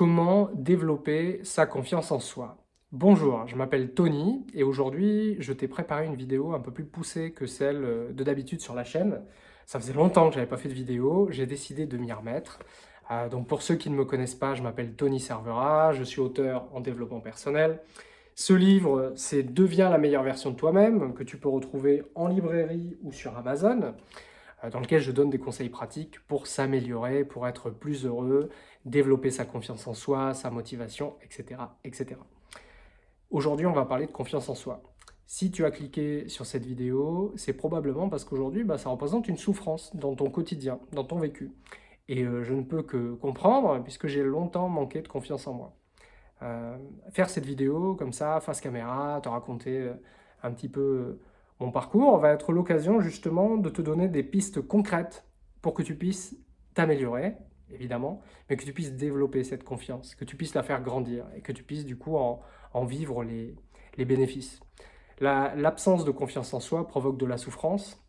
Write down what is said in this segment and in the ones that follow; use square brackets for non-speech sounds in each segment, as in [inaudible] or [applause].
Comment développer sa confiance en soi Bonjour, je m'appelle Tony et aujourd'hui je t'ai préparé une vidéo un peu plus poussée que celle euh, de d'habitude sur la chaîne. Ça faisait longtemps que je n'avais pas fait de vidéo, j'ai décidé de m'y remettre. Euh, donc pour ceux qui ne me connaissent pas, je m'appelle Tony Servera, je suis auteur en développement personnel. Ce livre, c'est « Deviens la meilleure version de toi-même » que tu peux retrouver en librairie ou sur Amazon. Euh, dans lequel je donne des conseils pratiques pour s'améliorer, pour être plus heureux, développer sa confiance en soi, sa motivation, etc. etc. Aujourd'hui, on va parler de confiance en soi. Si tu as cliqué sur cette vidéo, c'est probablement parce qu'aujourd'hui, bah, ça représente une souffrance dans ton quotidien, dans ton vécu. Et euh, je ne peux que comprendre, puisque j'ai longtemps manqué de confiance en moi. Euh, faire cette vidéo comme ça, face caméra, te raconter un petit peu mon parcours va être l'occasion justement de te donner des pistes concrètes pour que tu puisses t'améliorer, évidemment, mais que tu puisses développer cette confiance, que tu puisses la faire grandir et que tu puisses du coup en, vivre les, bénéfices. L'absence de confiance en soi provoque de la souffrance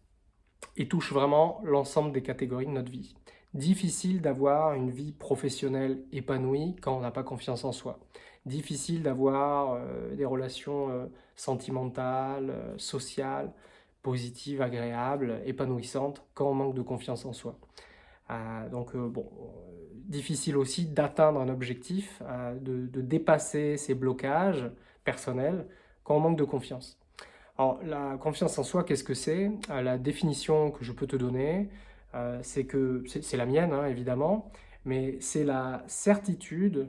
et touche vraiment l'ensemble des catégories de notre vie. Difficile d'avoir une vie professionnelle épanouie quand on n'a pas confiance en soi. Difficile d'avoir euh, des relations euh, sentimentales, euh, sociales, positives, agréables, épanouissantes quand on manque de confiance en soi. donc bon, difficile aussi d'atteindre un objectif, de, de, dépasser ses blocages personnels quand on manque de confiance. Alors la confiance en soi, qu'est-ce que c'est? La définition que je peux te donner, c'est que, c'est la mienne hein, évidemment, mais c'est la certitude,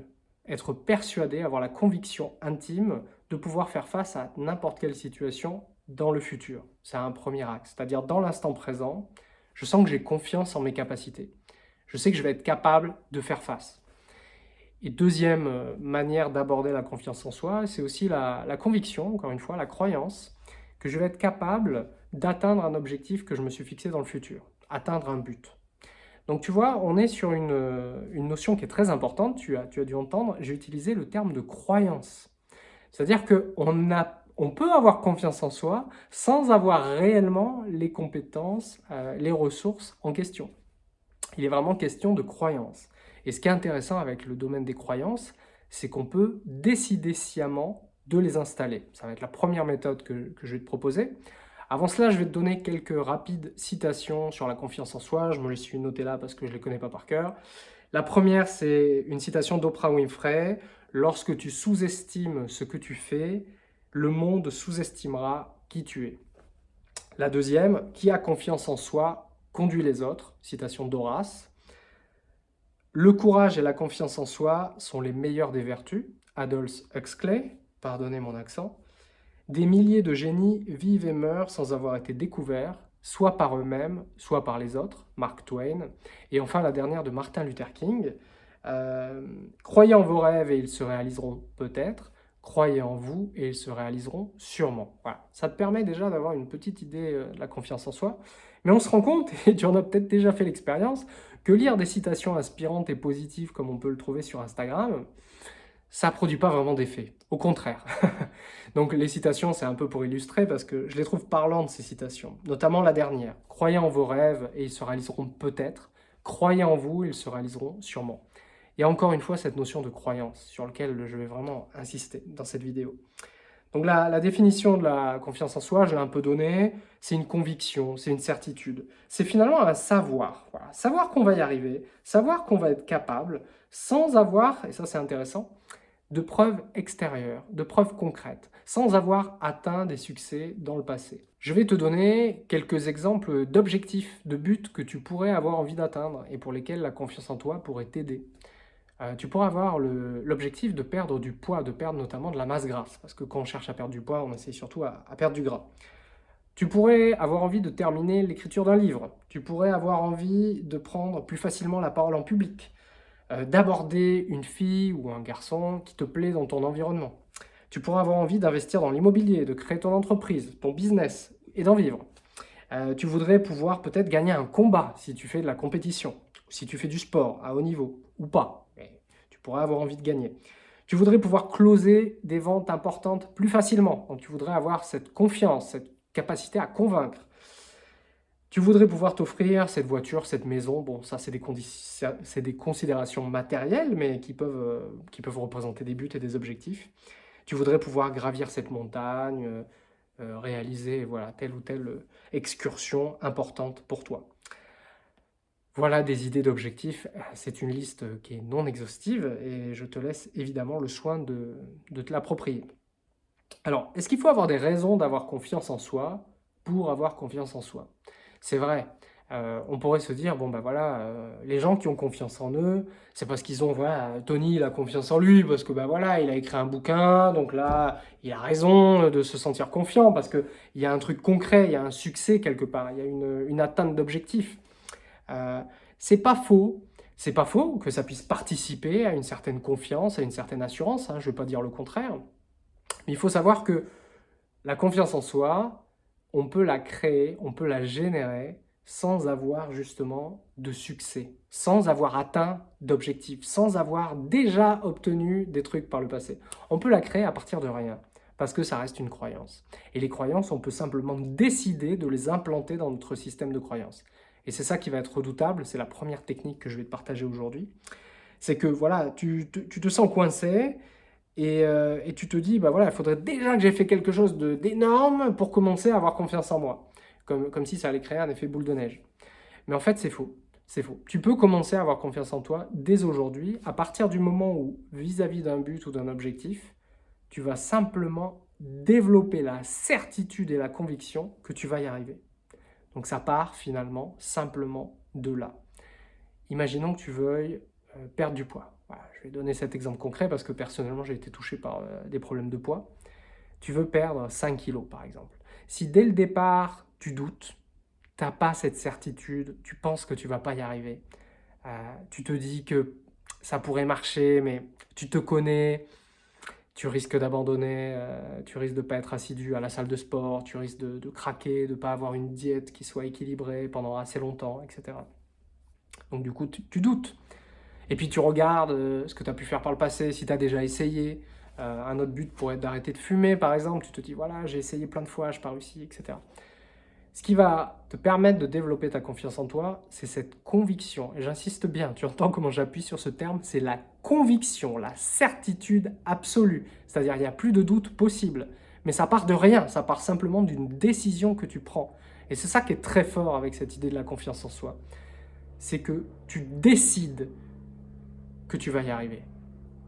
être persuadé, avoir la conviction intime de pouvoir faire face à n'importe quelle situation dans le futur. C'est un premier axe, c'est-à-dire dans l'instant présent, je sens que j'ai confiance en mes capacités. Je sais que je vais être capable de faire face. Et deuxième euh, manière d'aborder la confiance en soi, c'est aussi la, la, conviction, encore une fois, la croyance que je vais être capable d'atteindre un objectif que je me suis fixé dans le futur atteindre un but. Donc tu vois, on est sur une, notion qui est très importante, tu as, tu as dû entendre, j'ai utilisé le terme de croyance. C'est-à-dire qu'on on peut avoir confiance en soi sans avoir réellement les compétences, euh, les ressources en question. Il est vraiment question de croyance. Et ce qui est intéressant avec le domaine des croyances, c'est qu'on peut décider sciemment de les installer. Ça va être la première méthode que, que je vais te proposer. Avant cela, je vais te donner quelques rapides citations sur la confiance en soi. Je me les suis notées là parce que je ne les connais pas par cœur. La première, c'est une citation d'Oprah Winfrey. « Lorsque tu sous-estimes ce que tu fais, le monde sous-estimera qui tu es. » La deuxième, « Qui a confiance en soi conduit les autres. » Citation d'Horace. « Le courage et la confiance en soi sont les meilleures des vertus. » Adolphe Huxley. Pardonnez mon accent. Des milliers de génies vivent et meurent sans avoir été découverts, soit par eux-mêmes, soit par les autres, Mark Twain. Et enfin, la dernière de Martin Luther King. Euh, croyez en vos rêves et ils se réaliseront peut-être. Croyez en vous et ils se réaliseront sûrement. Voilà. Ça te permet déjà d'avoir une petite idée euh, de la confiance en soi. Mais on se rend compte, [laughs] et tu en as peut-être déjà fait l'expérience, que lire des citations inspirantes et positives comme on peut le trouver sur Instagram, ça ne produit pas vraiment d'effet. Au contraire. [laughs] Donc les citations, c'est un peu pour illustrer parce que je les trouve parlantes, ces citations. Notamment la dernière. Croyez en vos rêves et ils se réaliseront peut-être. Croyez en vous, ils se réaliseront sûrement. Il y a encore une fois cette notion de croyance sur laquelle je vais vraiment insister dans cette vidéo. Donc la, définition de la confiance en soi, je l'ai un peu donnée, c'est une conviction, c'est une certitude. C'est finalement un savoir. Savoir qu'on va y arriver, savoir qu'on va être capable, sans avoir, et ça c'est intéressant, de preuves extérieures, de preuves concrètes, sans avoir atteint des succès dans le passé. Je vais te donner quelques exemples d'objectifs, de buts que tu pourrais avoir envie d'atteindre et pour lesquels la confiance en toi pourrait t'aider. Euh, tu pourrais avoir l'objectif de perdre du poids, de perdre notamment de la masse grasse, parce que quand on cherche à perdre du poids, on essaie surtout à, à perdre du gras. Tu pourrais avoir envie de terminer l'écriture d'un livre. Tu pourrais avoir envie de prendre plus facilement la parole en public. Euh, d'aborder une fille ou un garçon qui te plaît dans ton environnement. Tu pourras avoir envie d'investir dans l'immobilier, de créer ton entreprise, ton business et d'en vivre. Euh, tu voudrais pouvoir peut-être gagner un combat si tu fais de la compétition, si tu fais du sport à haut niveau, ou pas. tu pourrais avoir envie de gagner. Tu voudrais pouvoir closer des ventes importantes plus facilement. Donc tu voudrais avoir cette confiance, cette capacité à convaincre. Tu voudrais pouvoir t'offrir cette voiture, cette maison, bon ça c'est des, des, considérations matérielles mais qui peuvent, euh, qui peuvent représenter des buts et des objectifs. Tu voudrais pouvoir gravir cette montagne, euh, euh, réaliser voilà, telle ou telle excursion importante pour toi. Voilà des idées d'objectifs, c'est une liste qui est non exhaustive et je te laisse évidemment le soin de te l'approprier. Alors, est-ce qu'il faut avoir des raisons d'avoir confiance en soi pour avoir confiance en soi? C'est vrai. Euh, on pourrait se dire, bon ben voilà, euh, les gens qui ont confiance en eux, c'est parce qu'ils ont, voilà, Tony il a confiance en lui, parce que ben voilà, il a écrit un bouquin, donc là, il a raison de se sentir confiant, parce qu'il y a un truc concret, il y a un succès quelque part, il y a une, atteinte d'objectif. Euh, c'est pas faux, c'est pas faux que ça puisse participer à une certaine confiance, à une certaine assurance, hein, je ne vais pas dire le contraire, mais il faut savoir que la confiance en soi, on peut la créer, on peut la générer sans avoir justement de succès, sans avoir atteint d'objectifs, sans avoir déjà obtenu des trucs par le passé. On peut la créer à partir de rien, parce que ça reste une croyance. Et les croyances, on peut simplement décider de les implanter dans notre système de croyances. Et c'est ça qui va être redoutable, c'est la première technique que je vais te partager aujourd'hui. C'est que voilà, tu, tu te sens coincé, euh, et, tu te dis, bah voilà, il faudrait déjà que j'ai fait quelque chose d'énorme pour commencer à avoir confiance en moi. Comme, comme si ça allait créer un effet boule de neige. Mais en fait, c'est faux. C'est faux. Tu peux commencer à avoir confiance en toi dès aujourd'hui, à partir du moment où, vis-à-vis d'un but ou d'un objectif, tu vas simplement développer la certitude et la conviction que tu vas y arriver. Donc ça part finalement simplement de là. Imaginons que tu veuilles euh, perdre du poids je vais donner cet exemple concret parce que personnellement, j'ai été touché par euh, des problèmes de poids. Tu veux perdre 5 kilos, par exemple. Si dès le départ, tu doutes, tu n'as pas cette certitude, tu penses que tu vas pas y arriver, euh, tu te dis que ça pourrait marcher, mais tu te connais, tu risques d'abandonner, euh, tu risques de ne pas être assidu à la salle de sport, tu risques de, craquer, de ne pas avoir une diète qui soit équilibrée pendant assez longtemps, etc. Donc du coup, tu doutes. Et puis tu regardes euh, ce que tu as pu faire par le passé, si tu as déjà essayé. Euh, un autre but pourrait être d'arrêter de fumer, par exemple. Tu te dis, voilà, j'ai essayé plein de fois, je n'ai pas réussi, etc. Ce qui va te permettre de développer ta confiance en toi, c'est cette conviction. Et j'insiste bien, tu entends comment j'appuie sur ce terme, c'est la conviction, la certitude absolue. C'est-à-dire, il n'y a plus de doute possible. Mais ça part de rien, ça part simplement d'une décision que tu prends. Et c'est ça qui est très fort avec cette idée de la confiance en soi. C'est que tu décides que tu vas y arriver.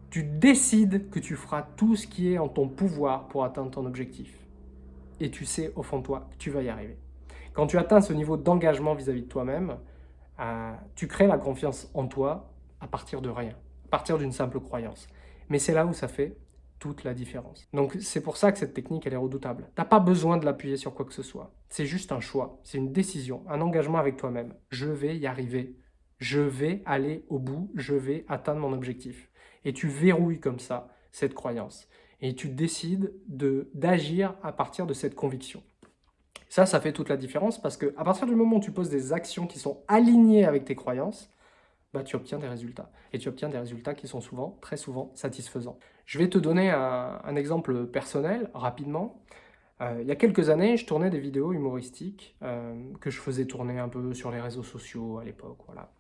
Tu décides que tu feras tout ce qui est en ton pouvoir pour atteindre ton objectif. Et tu sais au fond de toi que tu vas y arriver. Quand tu atteins ce niveau d'engagement vis-à-vis de toi-même, euh, tu crées la confiance en toi à partir de rien, à partir d'une simple croyance. Mais c'est là où ça fait toute la différence. Donc c'est pour ça que cette technique elle est redoutable. Tu n'as pas besoin de l'appuyer sur quoi que ce soit. C'est juste un choix, c'est une décision, un engagement avec toi-même. Je vais y arriver je vais aller au bout, je vais atteindre mon objectif. Et tu verrouilles comme ça cette croyance. Et tu décides d'agir à partir de cette conviction. Ça, ça fait toute la différence parce qu'à partir du moment où tu poses des actions qui sont alignées avec tes croyances, bah, tu obtiens des résultats. Et tu obtiens des résultats qui sont souvent, très souvent, satisfaisants. Je vais te donner un, exemple personnel, rapidement. Euh, il y a quelques années, je tournais des vidéos humoristiques euh, que je faisais tourner un peu sur les réseaux sociaux à l'époque. Voilà.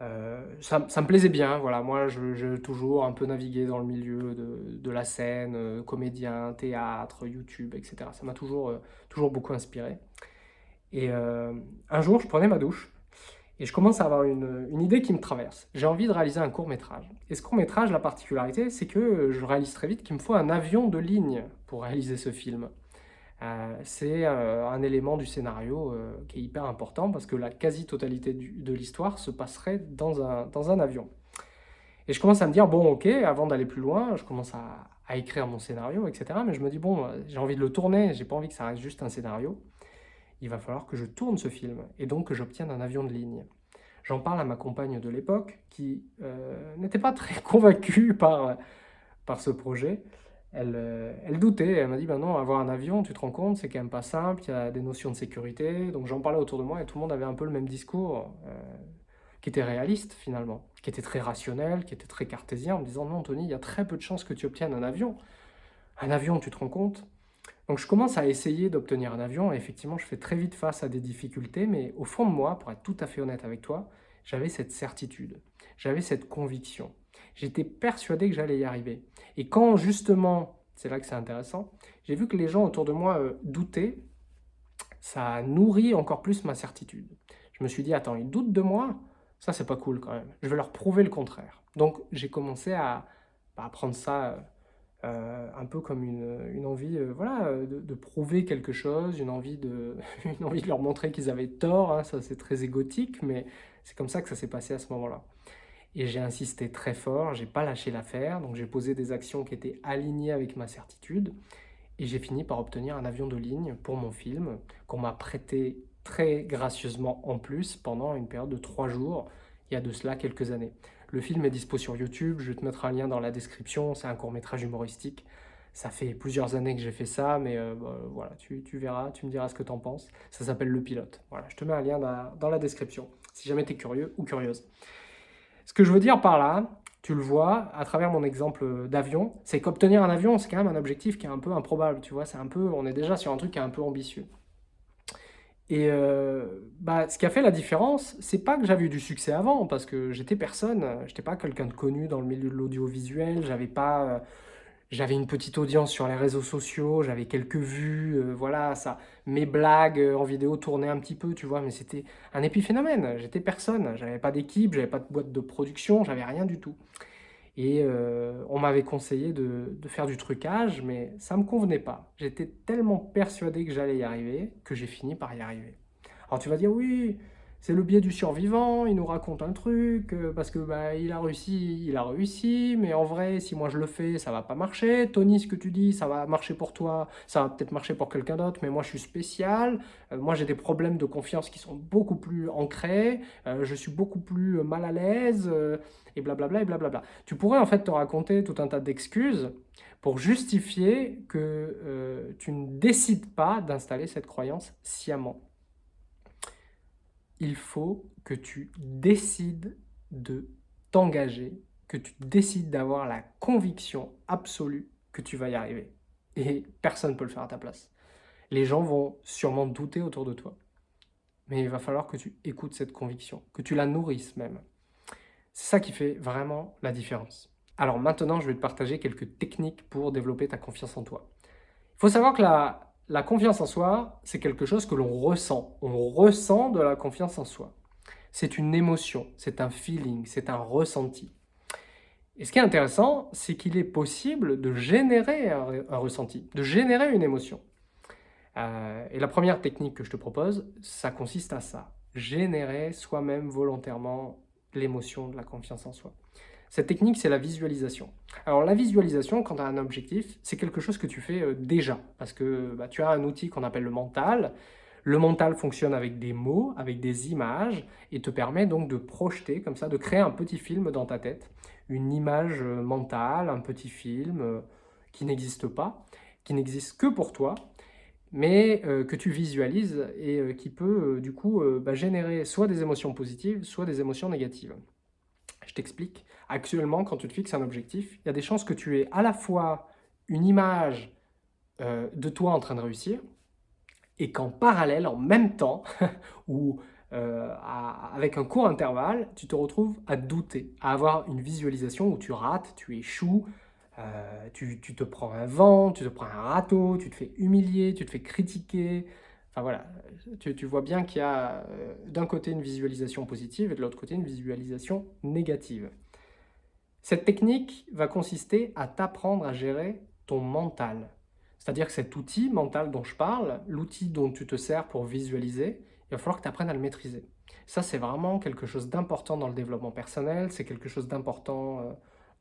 Euh, ça, me plaisait bien, voilà. moi je, toujours un peu navigué dans le milieu de, la scène, comédien, théâtre, YouTube, etc. Ça m'a toujours, toujours beaucoup inspiré. Et un jour, je prenais ma douche et je commence à avoir une, une idée qui me traverse. J'ai envie de réaliser un court-métrage. Et ce court-métrage, la particularité, c'est que je réalise très vite qu'il me faut un avion de ligne pour réaliser ce film. Euh, c'est euh, un élément du scénario euh, qui est hyper important parce que la quasi-totalité de l'histoire se passerait dans un, dans un avion. Et je commence à me dire, bon ok, avant d'aller plus loin, je commence à, écrire mon scénario, etc. Mais je me dis, bon, j'ai envie de le tourner, j'ai pas envie que ça reste juste un scénario. Il va falloir que je tourne ce film et donc que j'obtienne un avion de ligne. J'en parle à ma compagne de l'époque qui n'était pas très [laughs] convaincue par, par ce projet. Euh, elle, doutait, elle m'a dit, ben non, avoir un avion, tu te rends compte, c'est quand même pas simple, il y a des notions de sécurité. Donc j'en parlais autour de moi et tout le monde avait un peu le même discours, euh, qui était réaliste finalement, qui était très rationnel, qui était très cartésien, en me disant, non Tony, il y a très peu de chances que tu obtiennes un avion. Un avion, tu te rends compte Donc je commence à essayer d'obtenir un avion et effectivement je fais très vite face à des difficultés, mais au fond de moi, pour être tout à fait honnête avec toi, j'avais cette certitude, j'avais cette conviction. J'étais persuadé que j'allais y arriver. Et quand justement, c'est là que c'est intéressant, j'ai vu que les gens autour de moi euh, doutaient, ça a nourri encore plus ma certitude. Je me suis dit, attends, ils doutent de moi? Ça, c'est pas cool quand même. Je vais leur prouver le contraire. Donc, j'ai commencé à, bah, prendre ça euh, euh, un peu comme une, envie voilà, de, prouver quelque chose, une envie de, [laughs] une envie de leur montrer qu'ils avaient tort. Hein. ça, c'est très égotique, mais c'est comme ça que ça s'est passé à ce moment-là. Et j'ai insisté très fort, j'ai pas lâché l'affaire, donc j'ai posé des actions qui étaient alignées avec ma certitude. Et j'ai fini par obtenir un avion de ligne pour mon film, qu'on m'a prêté très gracieusement en plus pendant une période de trois jours, il y a de cela quelques années. Le film est dispo sur YouTube, je vais te mettre un lien dans la description, c'est un court métrage humoristique. Ça fait plusieurs années que j'ai fait ça, mais euh, bah, voilà, tu, verras, tu me diras ce que tu en penses. Ça s'appelle Le Pilote. Voilà, je te mets un lien dans, la description, si jamais tu es curieux ou curieuse. Ce que je veux dire par là, tu le vois à travers mon exemple d'avion, c'est qu'obtenir un avion, c'est quand même un objectif qui est un peu improbable, tu vois, c'est un peu, on est déjà sur un truc qui est un peu ambitieux. Et euh, bah, ce qui a fait la différence, c'est pas que j'avais eu du succès avant, parce que j'étais personne, j'étais pas quelqu'un de connu dans le milieu de l'audiovisuel, j'avais pas, euh, j'avais une petite audience sur les réseaux sociaux, j'avais quelques vues, euh, voilà, ça, mes blagues en vidéo tournaient un petit peu, tu vois, mais c'était un épiphénomène, j'étais personne, j'avais pas d'équipe, j'avais pas de boîte de production, j'avais rien du tout. Et euh, on m'avait conseillé de, faire du trucage, mais ça me convenait pas. J'étais tellement persuadé que j'allais y arriver, que j'ai fini par y arriver. Alors tu vas dire, oui, c'est le biais du survivant, il nous raconte un truc, euh, parce que bah, il a réussi, il a réussi, mais en vrai, si moi je le fais, ça va pas marcher. Tony, ce que tu dis, ça va marcher pour toi, ça va peut-être marcher pour quelqu'un d'autre, mais moi je suis spécial, euh, moi j'ai des problèmes de confiance qui sont beaucoup plus ancrés, je suis beaucoup plus mal à l'aise, et blablabla et blablabla. Tu pourrais en fait te raconter tout un tas d'excuses pour justifier que euh, tu ne décides pas d'installer cette croyance sciemment. Il faut que tu décides de t'engager, que tu décides d'avoir la conviction absolue que tu vas y arriver. Et personne ne peut le faire à ta place. Les gens vont sûrement douter autour de toi. Mais il va falloir que tu écoutes cette conviction, que tu la nourrisses même. C'est ça qui fait vraiment la différence. Alors maintenant, je vais te partager quelques techniques pour développer ta confiance en toi. Il faut savoir que la, la confiance en soi, c'est quelque chose que l'on ressent. On ressent de la confiance en soi. C'est une émotion, c'est un feeling, c'est un ressenti. Et ce qui est intéressant, c'est qu'il est possible de générer un, ressenti, de générer une émotion. Euh, et la première technique que je te propose, ça consiste à ça. Générer soi-même volontairement l'émotion de la confiance en soi. Cette technique, c'est la visualisation. Alors la visualisation, quand tu as un objectif, c'est quelque chose que tu fais euh, déjà, parce que bah, tu as un outil qu'on appelle le mental. Le mental fonctionne avec des mots, avec des images, et te permet donc de projeter, comme ça, de créer un petit film dans ta tête, une image euh, mentale, un petit film euh, qui n'existe pas, qui n'existe que pour toi, mais que tu visualises et qui peut du coup bah, générer soit des émotions positives, soit des émotions négatives. Je t'explique. Actuellement, quand tu te fixes un objectif, il y a des chances que tu aies à la fois une image de toi en train de réussir, et qu'en parallèle, en même temps, [laughs] ou avec un court intervalle, tu te retrouves à douter, à avoir une visualisation où tu rates, tu échoues, euh, tu, te prends un vent, tu te prends un râteau, tu te fais humilier, tu te fais critiquer. Enfin voilà, tu, vois bien qu'il y a euh, d'un côté une visualisation positive et de l'autre côté une visualisation négative. Cette technique va consister à t'apprendre à gérer ton mental. C'est-à-dire que cet outil mental dont je parle, l'outil dont tu te sers pour visualiser, il va falloir que tu apprennes à le maîtriser. Ça, c'est vraiment quelque chose d'important dans le développement personnel, c'est quelque chose d'important euh,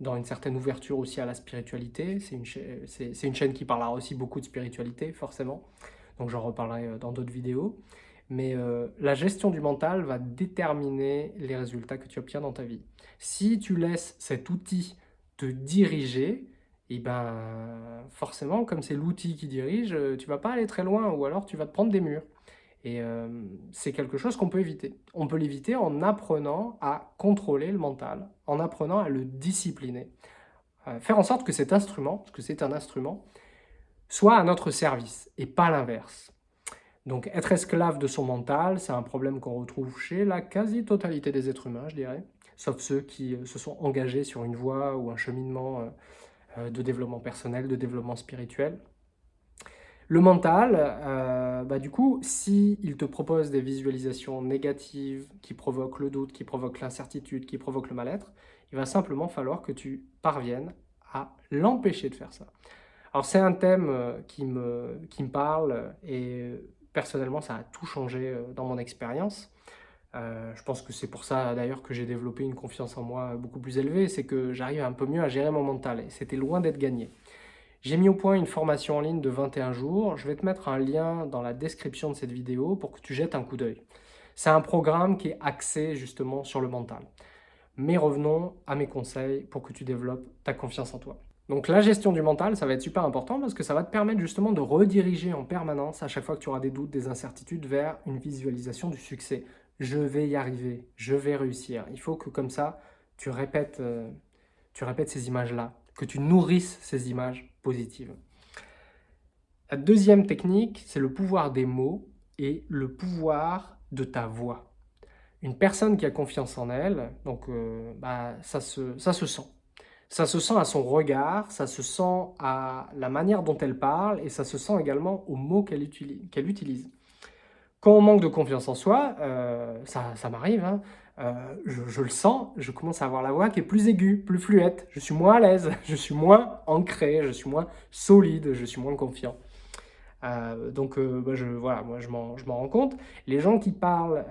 dans une certaine ouverture aussi à la spiritualité. C'est une, chaîne qui parlera aussi beaucoup de spiritualité, forcément. Donc j'en reparlerai euh, dans d'autres vidéos. Mais euh, la gestion du mental va déterminer les résultats que tu obtiens dans ta vie. Si tu laisses cet outil te diriger, et eh ben forcément, comme c'est l'outil qui dirige, euh, tu vas pas aller très loin ou alors tu vas te prendre des murs. Et euh, c'est quelque chose qu'on peut éviter. On peut l'éviter en apprenant à contrôler le mental, en apprenant à le discipliner. Faire en sorte que cet instrument, parce que c'est un instrument, soit à notre service et pas l'inverse. Donc être esclave de son mental, c'est un problème qu'on retrouve chez la quasi-totalité des êtres humains, je dirais, sauf ceux qui euh, se sont engagés sur une voie ou un cheminement euh, euh, de développement personnel, de développement spirituel. Le mental, bah du coup, s'il il te propose des visualisations négatives qui provoquent le doute, qui provoquent l'incertitude, qui provoquent le mal-être, il va simplement falloir que tu parviennes à l'empêcher de faire ça. Alors c'est un thème qui me, qui me parle et personnellement, ça a tout changé dans mon expérience. Euh, je pense que c'est pour ça d'ailleurs que j'ai développé une confiance en moi beaucoup plus élevée, c'est que j'arrive un peu mieux à gérer mon mental et c'était loin d'être gagné. J'ai mis au point une formation en ligne de 21 jours, je vais te mettre un lien dans la description de cette vidéo pour que tu jettes un coup d'œil. C'est un programme qui est axé justement sur le mental. Mais revenons à mes conseils pour que tu développes ta confiance en toi. Donc la gestion du mental, ça va être super important parce que ça va te permettre justement de rediriger en permanence à chaque fois que tu auras des doutes, des incertitudes vers une visualisation du succès. Je vais y arriver, je vais réussir. Il faut que comme ça, tu répètes, euh, tu répètes ces images-là, que tu nourrisses ces images positives. La deuxième technique, c'est le pouvoir des mots et le pouvoir de ta voix. Une personne qui a confiance en elle, donc euh, bah, ça, se, ça se sent. Ça se sent à son regard, ça se sent à la manière dont elle parle et ça se sent également aux mots qu'elle utilise, Quand on manque de confiance en soi, euh, ça, m'arrive, hein, euh, je, le sens, je commence à avoir la voix qui est plus aiguë, plus fluette, je suis moins à l'aise, [laughs] je suis moins ancré, je suis moins solide, je suis moins confiant. Euh, donc bah, je, voilà, moi je m'en rends compte. Les gens qui parlent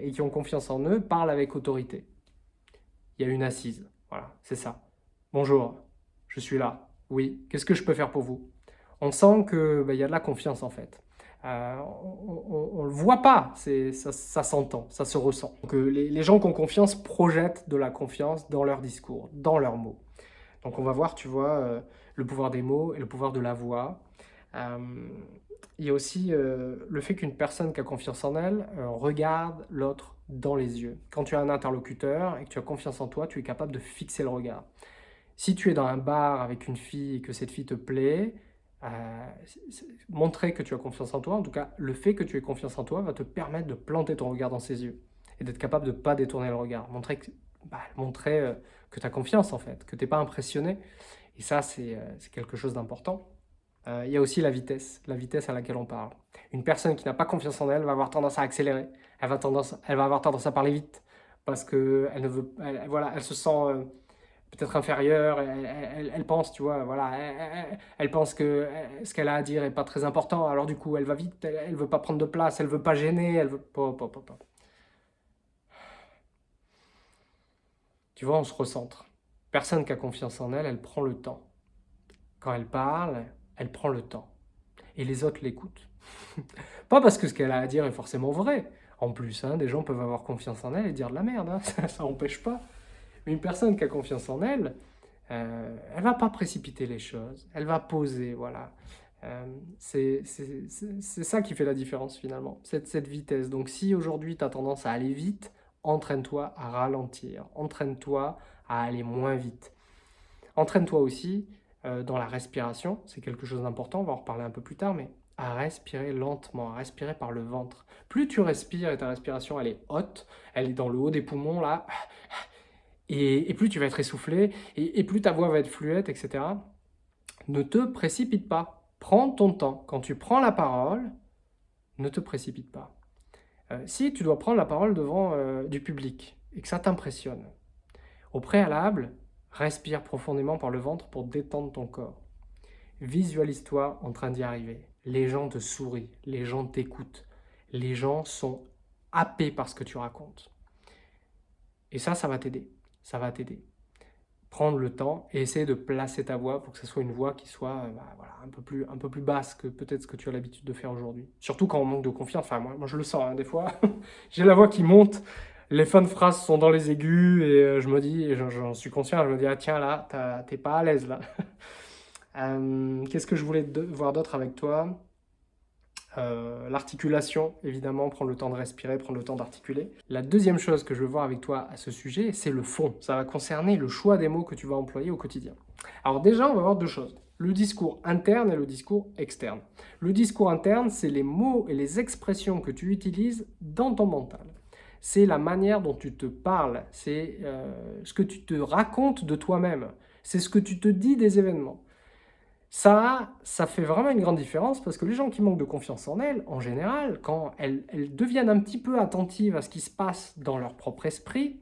et qui ont confiance en eux parlent avec autorité. Il y a une assise, voilà, c'est ça. Bonjour, je suis là. Oui, qu'est-ce que je peux faire pour vous? On sent qu'il bah, y a de la confiance en fait. Euh, on ne le voit pas, ça, ça s'entend, ça se ressent. Donc, euh, les, gens qui ont confiance projettent de la confiance dans leur discours, dans leurs mots. Donc on va voir, tu vois, euh, le pouvoir des mots et le pouvoir de la voix. il y a aussi le fait qu'une personne qui a confiance en elle regarde l'autre dans les yeux. Quand tu as un interlocuteur et que tu as confiance en toi, tu es capable de fixer le regard. Si tu es dans un bar avec une fille et que cette fille te plaît, euh, montrer que tu as confiance en toi, en tout cas, le fait que tu aies confiance en toi va te permettre de planter ton regard dans ses yeux et d'être capable de ne pas détourner le regard. Montrer que, bah, montrer, euh, que tu as confiance en fait, que tu n'es pas impressionné. Et ça, c'est euh, quelque chose d'important. Il y a aussi la vitesse, la vitesse à laquelle on parle. Une personne qui n'a pas confiance en elle va avoir tendance à accélérer, elle va, tendance, elle va avoir tendance à parler vite, parce qu'elle veut, voilà, elle se sent peut-être inférieure, elle, pense, tu vois, voilà, elle, pense que ce qu'elle a à dire est pas très important, alors du coup, elle va vite, elle, ne veut pas prendre de place, elle veut pas gêner, elle veut... pas Tu vois, on se recentre. Personne qui a confiance en elle, elle prend le temps. Quand elle parle, elle prend le temps. Et les autres l'écoutent. [laughs] pas parce que ce qu'elle a à dire est forcément vrai. En plus, hein, des gens peuvent avoir confiance en elle et dire de la merde, hein. [laughs] ça n'empêche pas. Mais une personne qui a confiance en elle, euh, elle va pas précipiter les choses, elle va poser, voilà. Euh, c'est ça qui fait la différence finalement, cette, cette vitesse. Donc si aujourd'hui tu as tendance à aller vite, entraîne-toi à ralentir, entraîne-toi à aller moins vite. Entraîne-toi aussi euh, dans la respiration, c'est quelque chose d'important, on va en reparler un peu plus tard, mais à respirer lentement, à respirer par le ventre. Plus tu respires et ta respiration elle est haute, elle est dans le haut des poumons là, et, plus tu vas être essoufflé, et, plus ta voix va être fluette, etc. Ne te précipite pas. Prends ton temps. Quand tu prends la parole, ne te précipite pas. Euh, si tu dois prendre la parole devant euh, du public et que ça t'impressionne, au préalable, respire profondément par le ventre pour détendre ton corps. Visualise-toi en train d'y arriver. Les gens te sourient, les gens t'écoutent, les gens sont happés par ce que tu racontes. Et ça, ça va t'aider ça va t'aider. Prendre le temps et essayer de placer ta voix pour que ce soit une voix qui soit euh, bah, voilà, un, peu plus, un peu plus basse que peut-être ce que tu as l'habitude de faire aujourd'hui. Surtout quand on manque de confiance. Enfin, moi, moi je le sens, hein, des fois. [laughs] J'ai la voix qui monte, les fins de phrases sont dans les aigus et euh, je me dis, j'en suis conscient, je me dis, ah tiens, là, t'es pas à l'aise, là. [laughs] Euh, qu'est-ce que je voulais voir d'autre avec toi? Euh, l'articulation, évidemment, prendre le temps de respirer, prendre le temps d'articuler. La deuxième chose que je veux voir avec toi à ce sujet, c'est le fond. Ça va concerner le choix des mots que tu vas employer au quotidien. Alors déjà, on va voir deux choses. le discours interne et le discours externe. Le discours interne, c'est les mots et les expressions que tu utilises dans ton mental. C'est la manière dont tu te parles, c'est euh, ce que tu te racontes de toi-même, c'est ce que tu te dis des événements. Ça, ça fait vraiment une grande différence parce que les gens qui manquent de confiance en elles, en général, quand elles, deviennent un petit peu attentives à ce qui se passe dans leur propre esprit,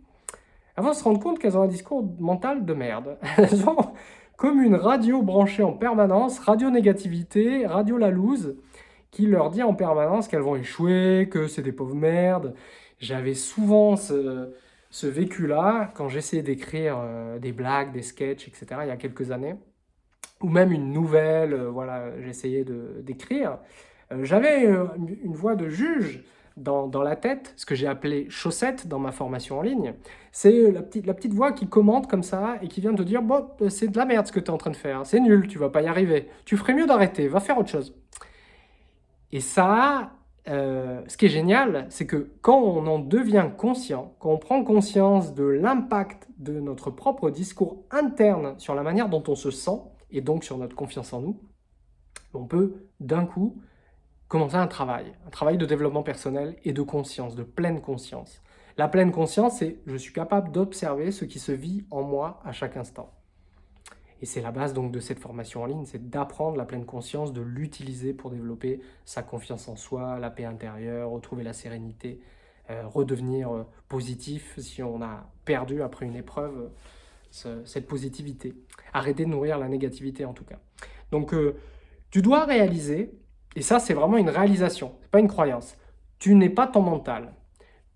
elles vont se rendre compte qu'elles ont un discours mental de merde. [laughs] Elles ont comme une radio branchée en permanence, radio négativité, radio la loose, qui leur dit en permanence qu'elles vont échouer, que c'est des pauvres merdes. J'avais souvent ce, vécu-là quand j'essayais d'écrire euh, des blagues, des sketchs, etc. il y a quelques années ou même une nouvelle, euh, voilà, j'essayais d'écrire, euh, j'avais euh, une voix de juge dans, dans, la tête, ce que j'ai appelé chaussette dans ma formation en ligne. C'est la petite, la petite voix qui commente comme ça et qui vient te dire « Bon, c'est de la merde ce que tu es en train de faire, c'est nul, tu vas pas y arriver, tu ferais mieux d'arrêter, va faire autre chose. » Et ça, ce qui est génial, c'est que quand on en devient conscient, quand on prend conscience de l'impact de notre propre discours interne sur la manière dont on se sent, et donc sur notre confiance en nous, on peut d'un coup commencer un travail, un travail de développement personnel et de conscience, de pleine conscience. La pleine conscience, c'est je suis capable d'observer ce qui se vit en moi à chaque instant. Et c'est la base donc de cette formation en ligne, c'est d'apprendre la pleine conscience, de l'utiliser pour développer sa confiance en soi, la paix intérieure, retrouver la sérénité, euh, redevenir euh, positif si on a perdu après une épreuve cette positivité. Arrêter de nourrir la négativité en tout cas. Donc euh, tu dois réaliser, et ça c'est vraiment une réalisation, c'est pas une croyance, tu n'es pas ton mental,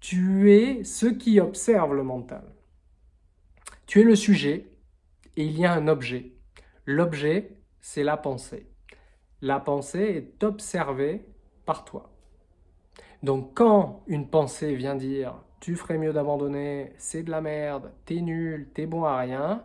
tu es ce qui observe le mental. Tu es le sujet et il y a un objet. L'objet, c'est la pensée. La pensée est observée par toi. Donc quand une pensée vient dire tu ferais mieux d'abandonner, c'est de la merde, t'es nul, t'es bon à rien,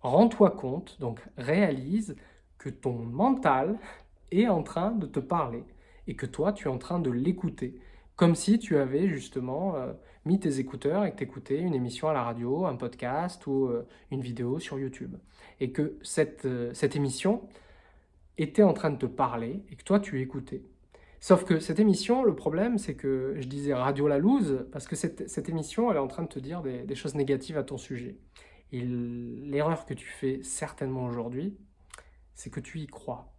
rends-toi compte, donc réalise que ton mental [laughs] est en train de te parler et que toi, tu es en train de l'écouter. Comme si tu avais justement euh, mis tes écouteurs et que tu écoutais une émission à la radio, un podcast ou euh, une vidéo sur YouTube. Et que cette, euh, cette émission était en train de te parler et que toi, tu écoutais. Sauf que cette émission, le problème, c'est que je disais radio la loose, parce que cette, émission, elle est en train de te dire des, choses négatives à ton sujet. Et l'erreur que tu fais certainement aujourd'hui, c'est que tu y crois.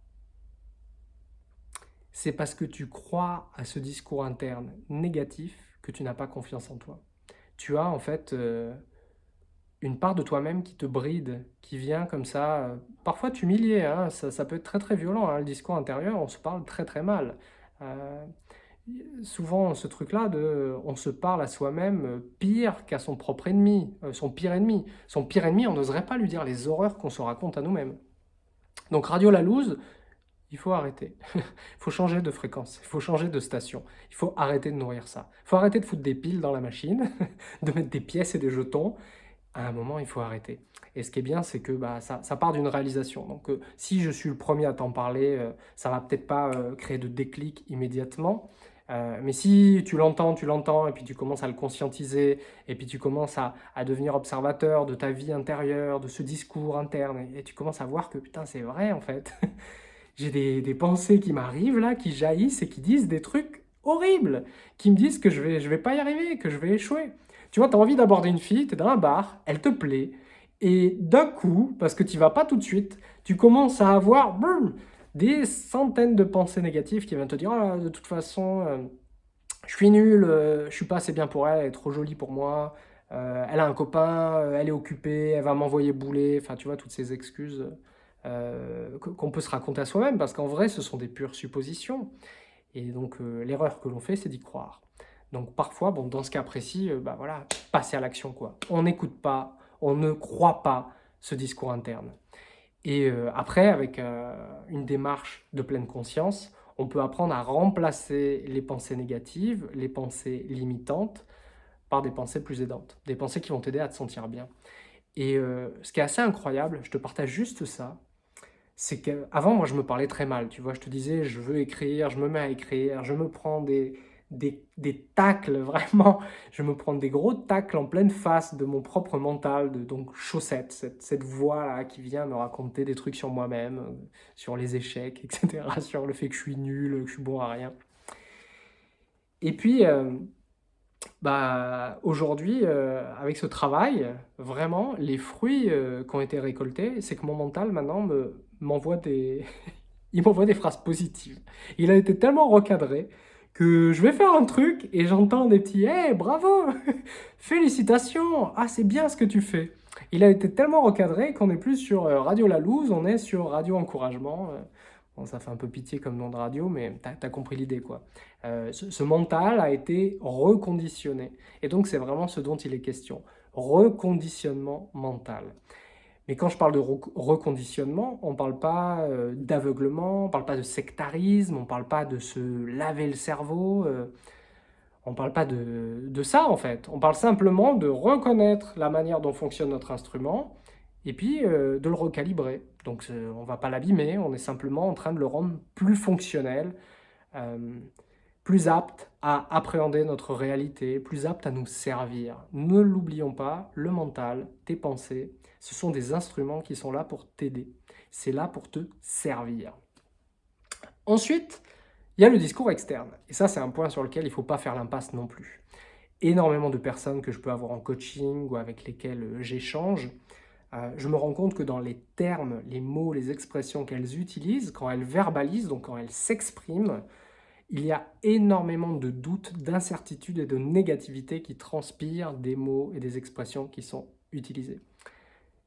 C'est parce que tu crois à ce discours interne négatif que tu n'as pas confiance en toi. Tu as en fait euh, une part de toi-même qui te bride, qui vient comme ça, euh, parfois t'humilier, hein, ça, peut être très très violent, hein, le discours intérieur, on se parle très très mal. Euh, souvent ce truc-là de on se parle à soi-même pire qu'à son propre ennemi, euh, son pire ennemi. Son pire ennemi, on n'oserait pas lui dire les horreurs qu'on se raconte à nous-mêmes. Donc Radio La Louse, il faut arrêter. [laughs] il faut changer de fréquence, il faut changer de station. Il faut arrêter de nourrir ça. Il faut arrêter de foutre des piles dans la machine, [laughs] de mettre des pièces et des jetons. À un moment, il faut arrêter. Et ce qui est bien, c'est que bah, ça, part d'une réalisation. Donc, euh, si je suis le premier à t'en parler, euh, ça va peut-être pas euh, créer de déclic immédiatement. mais si tu l'entends, tu l'entends, et puis tu commences à le conscientiser, et puis tu commences à, devenir observateur de ta vie intérieure, de ce discours interne, et, tu commences à voir que putain, c'est vrai en fait. [laughs] J'ai des, des, pensées qui m'arrivent là, qui jaillissent et qui disent des trucs horribles, qui me disent que je vais, je vais pas y arriver, que je vais échouer. Tu vois, tu as envie d'aborder une fille, tu es dans un bar, elle te plaît, et d'un coup, parce que tu vas pas tout de suite, tu commences à avoir des centaines de pensées négatives qui viennent te dire ah, de toute façon, euh, je suis nul, euh, je suis pas assez bien pour elle, elle est trop jolie pour moi, euh, elle a un copain, elle est occupée, elle va m'envoyer bouler », enfin tu vois, toutes ces excuses qu'on peut se raconter à soi-même, parce qu'en vrai, ce sont des pures suppositions. Et donc, l'erreur que l'on fait, c'est d'y croire. Donc parfois, bon, dans ce cas précis, bah voilà, passer à l'action quoi. On n'écoute pas, on ne croit pas ce discours interne. Et euh, après, avec euh, une démarche de pleine conscience, on peut apprendre à remplacer les pensées négatives, les pensées limitantes, par des pensées plus aidantes, des pensées qui vont t'aider à te sentir bien. Et euh, ce qui est assez incroyable, je te partage juste ça, c'est qu'avant, moi, je me parlais très mal, tu vois, je te disais, je veux écrire, je me mets à écrire, je me prends des, des, tacles, [laughs] vraiment. Je me prends des gros tacles en pleine face de mon propre mental, de donc chaussette, cette, cette voix-là qui vient me raconter des trucs sur moi-même, euh, sur les échecs, [laughs] etc., sur le fait que je suis nul, que je suis bon à rien. Et puis, euh, bah, aujourd'hui, euh, avec ce travail, vraiment, les fruits qui ont été récoltés, c'est que mon mental, maintenant, m'envoie des... [laughs] il m'envoie des phrases positives. Il a été tellement recadré je vais faire un truc et j'entends des petits « Hey, bravo [laughs] Félicitations Ah, c'est bien ce que tu fais !» Il a été tellement recadré qu'on n'est plus sur euh, Radio La Louse, on est sur Radio Encouragement. Euh. Bon, ça fait un peu pitié comme nom de radio, mais tu as, compris l'idée, quoi. Euh, ce, mental a été reconditionné. Et donc, c'est vraiment ce dont il est question. Reconditionnement mental. Mais quand je parle de reconditionnement, on ne parle pas euh, d'aveuglement, on ne parle pas de sectarisme, on ne parle pas de se laver le cerveau, euh, on ne parle pas de, de, ça en fait. On parle simplement de reconnaître la manière dont fonctionne notre instrument et puis euh, de le recalibrer. Donc on ne va pas l'abîmer, on est simplement en train de le rendre plus fonctionnel, plus apte à appréhender notre réalité, plus apte à nous servir. Ne l'oublions pas, le mental, tes pensées, ce sont des instruments qui sont là pour t'aider. C'est là pour te servir. Ensuite, il y a le discours externe. Et ça, c'est un point sur lequel il ne faut pas faire l'impasse non plus. Énormément de personnes que je peux avoir en coaching ou avec lesquelles euh, j'échange, euh, je me rends compte que dans les termes, les mots, les expressions qu'elles utilisent, quand elles verbalisent, donc quand elles s'expriment, il y a énormément de doutes, d'incertitudes et de négativité qui transpirent des mots et des expressions qui sont utilisés.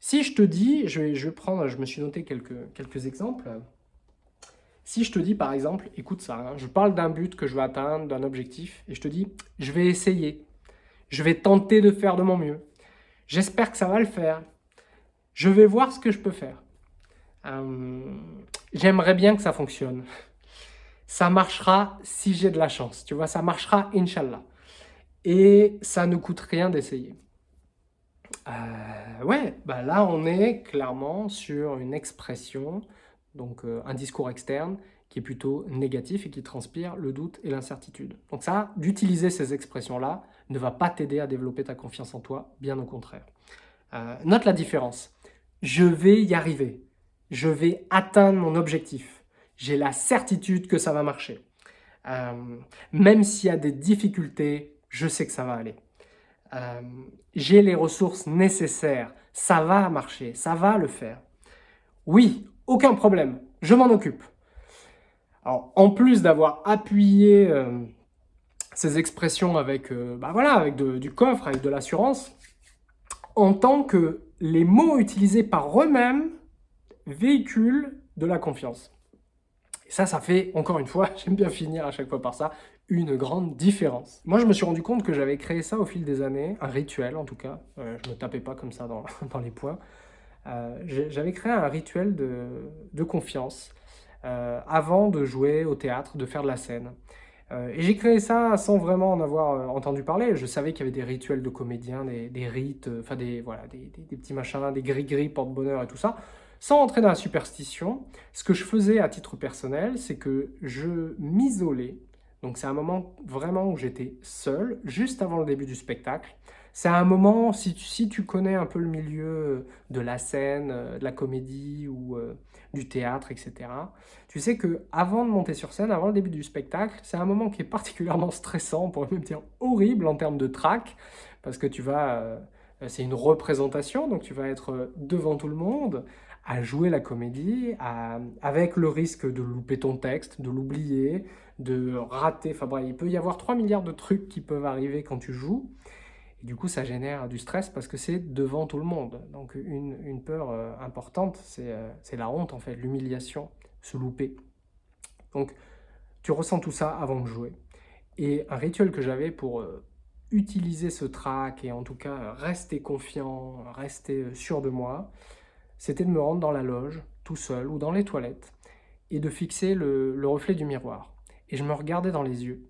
Si je te dis, je vais, je vais prendre, je me suis noté quelques, quelques exemples. Si je te dis par exemple, écoute ça, je parle d'un but que je veux atteindre, d'un objectif, et je te dis, je vais essayer, je vais tenter de faire de mon mieux, j'espère que ça va le faire, je vais voir ce que je peux faire. Euh, j'aimerais bien que ça fonctionne. Ça marchera si j'ai de la chance, tu vois, ça marchera, Inch'Allah. Et ça ne coûte rien d'essayer. Euh, ouais, bah là on est clairement sur une expression, donc euh, un discours externe qui est plutôt négatif et qui transpire le doute et l'incertitude. Donc ça, d'utiliser ces expressions-là ne va pas t'aider à développer ta confiance en toi, bien au contraire. Euh, note la différence. Je vais y arriver. Je vais atteindre mon objectif. J'ai la certitude que ça va marcher. même s'il y a des difficultés, je sais que ça va aller. Euh, j'ai les ressources nécessaires, ça va marcher, ça va le faire. Oui, aucun problème, je m'en occupe. Alors, en plus d'avoir appuyé euh, ces expressions avec, euh, bah voilà, avec du coffre, avec de l'assurance, en tant que les mots utilisés par eux-mêmes véhiculent de la confiance. Et ça, ça fait, encore une fois, [laughs] j'aime bien finir à chaque fois par ça, une grande différence. Moi, je me suis rendu compte que j'avais créé ça au fil des années, un rituel en tout cas, euh, je ne me tapais pas comme ça dans, [laughs] dans les points. Euh, j'avais créé un rituel de, de confiance euh, avant de jouer au théâtre, de faire de la scène. et j'ai créé ça sans vraiment en avoir entendu parler. Je savais qu'il y avait des rituels de comédiens, des, des rites, enfin des, voilà, des, des, petits machins, des gris-gris, porte-bonheur et tout ça. Sans entrer dans la superstition, ce que je faisais à titre personnel, c'est que je m'isolais donc c'est un moment vraiment où j'étais seul, juste avant le début du spectacle. C'est un moment, si tu, si tu, connais un peu le milieu de la scène, euh, de la comédie ou euh, du théâtre, etc., tu sais que avant de monter sur scène, avant le début du spectacle, c'est un moment qui est particulièrement [laughs] stressant, pourrait même dire horrible en termes de trac, parce que tu vas... Euh, c'est une représentation, donc tu vas être devant tout le monde, à jouer la comédie, avec le risque de louper ton texte, de l'oublier, de rater, enfin bref, il peut y avoir 3 milliards de trucs qui peuvent arriver quand tu joues, et du coup ça génère du stress parce que c'est devant tout le monde. Donc une, une peur euh, importante, euh, c'est la honte en fait, l'humiliation, se louper. Donc tu ressens tout ça avant de jouer. Et un rituel que j'avais pour euh, utiliser ce track et en tout cas rester confiant, rester sûr de moi, c'était de me rendre dans la loge, tout seul, ou dans les toilettes, et de fixer le, le reflet du miroir et je me regardais dans les yeux.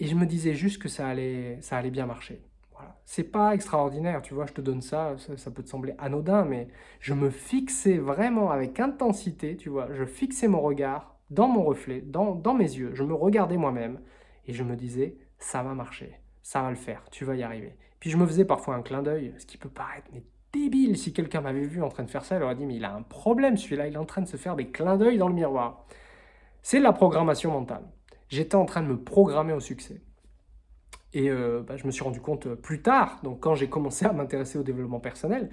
Et je me disais juste que ça allait, ça allait bien marcher. Voilà. C'est pas extraordinaire, tu vois, je te donne ça, ça, peut te sembler anodin, mais je me fixais vraiment avec intensité, tu vois, je fixais mon regard dans mon reflet, dans, dans mes yeux, je me regardais moi-même et je me disais, ça va marcher, ça va le faire, tu vas y arriver. Puis je me faisais parfois un clin d'œil, ce qui peut paraître mais débile. Si quelqu'un m'avait vu en train de faire ça, il aurait dit, mais il a un problème celui-là, il est en train de se faire des clins d'œil dans le miroir. C'est la programmation mentale. J'étais en train de me programmer au succès. Et euh, bah, je me suis rendu compte euh, plus tard, donc quand j'ai commencé à m'intéresser au développement personnel,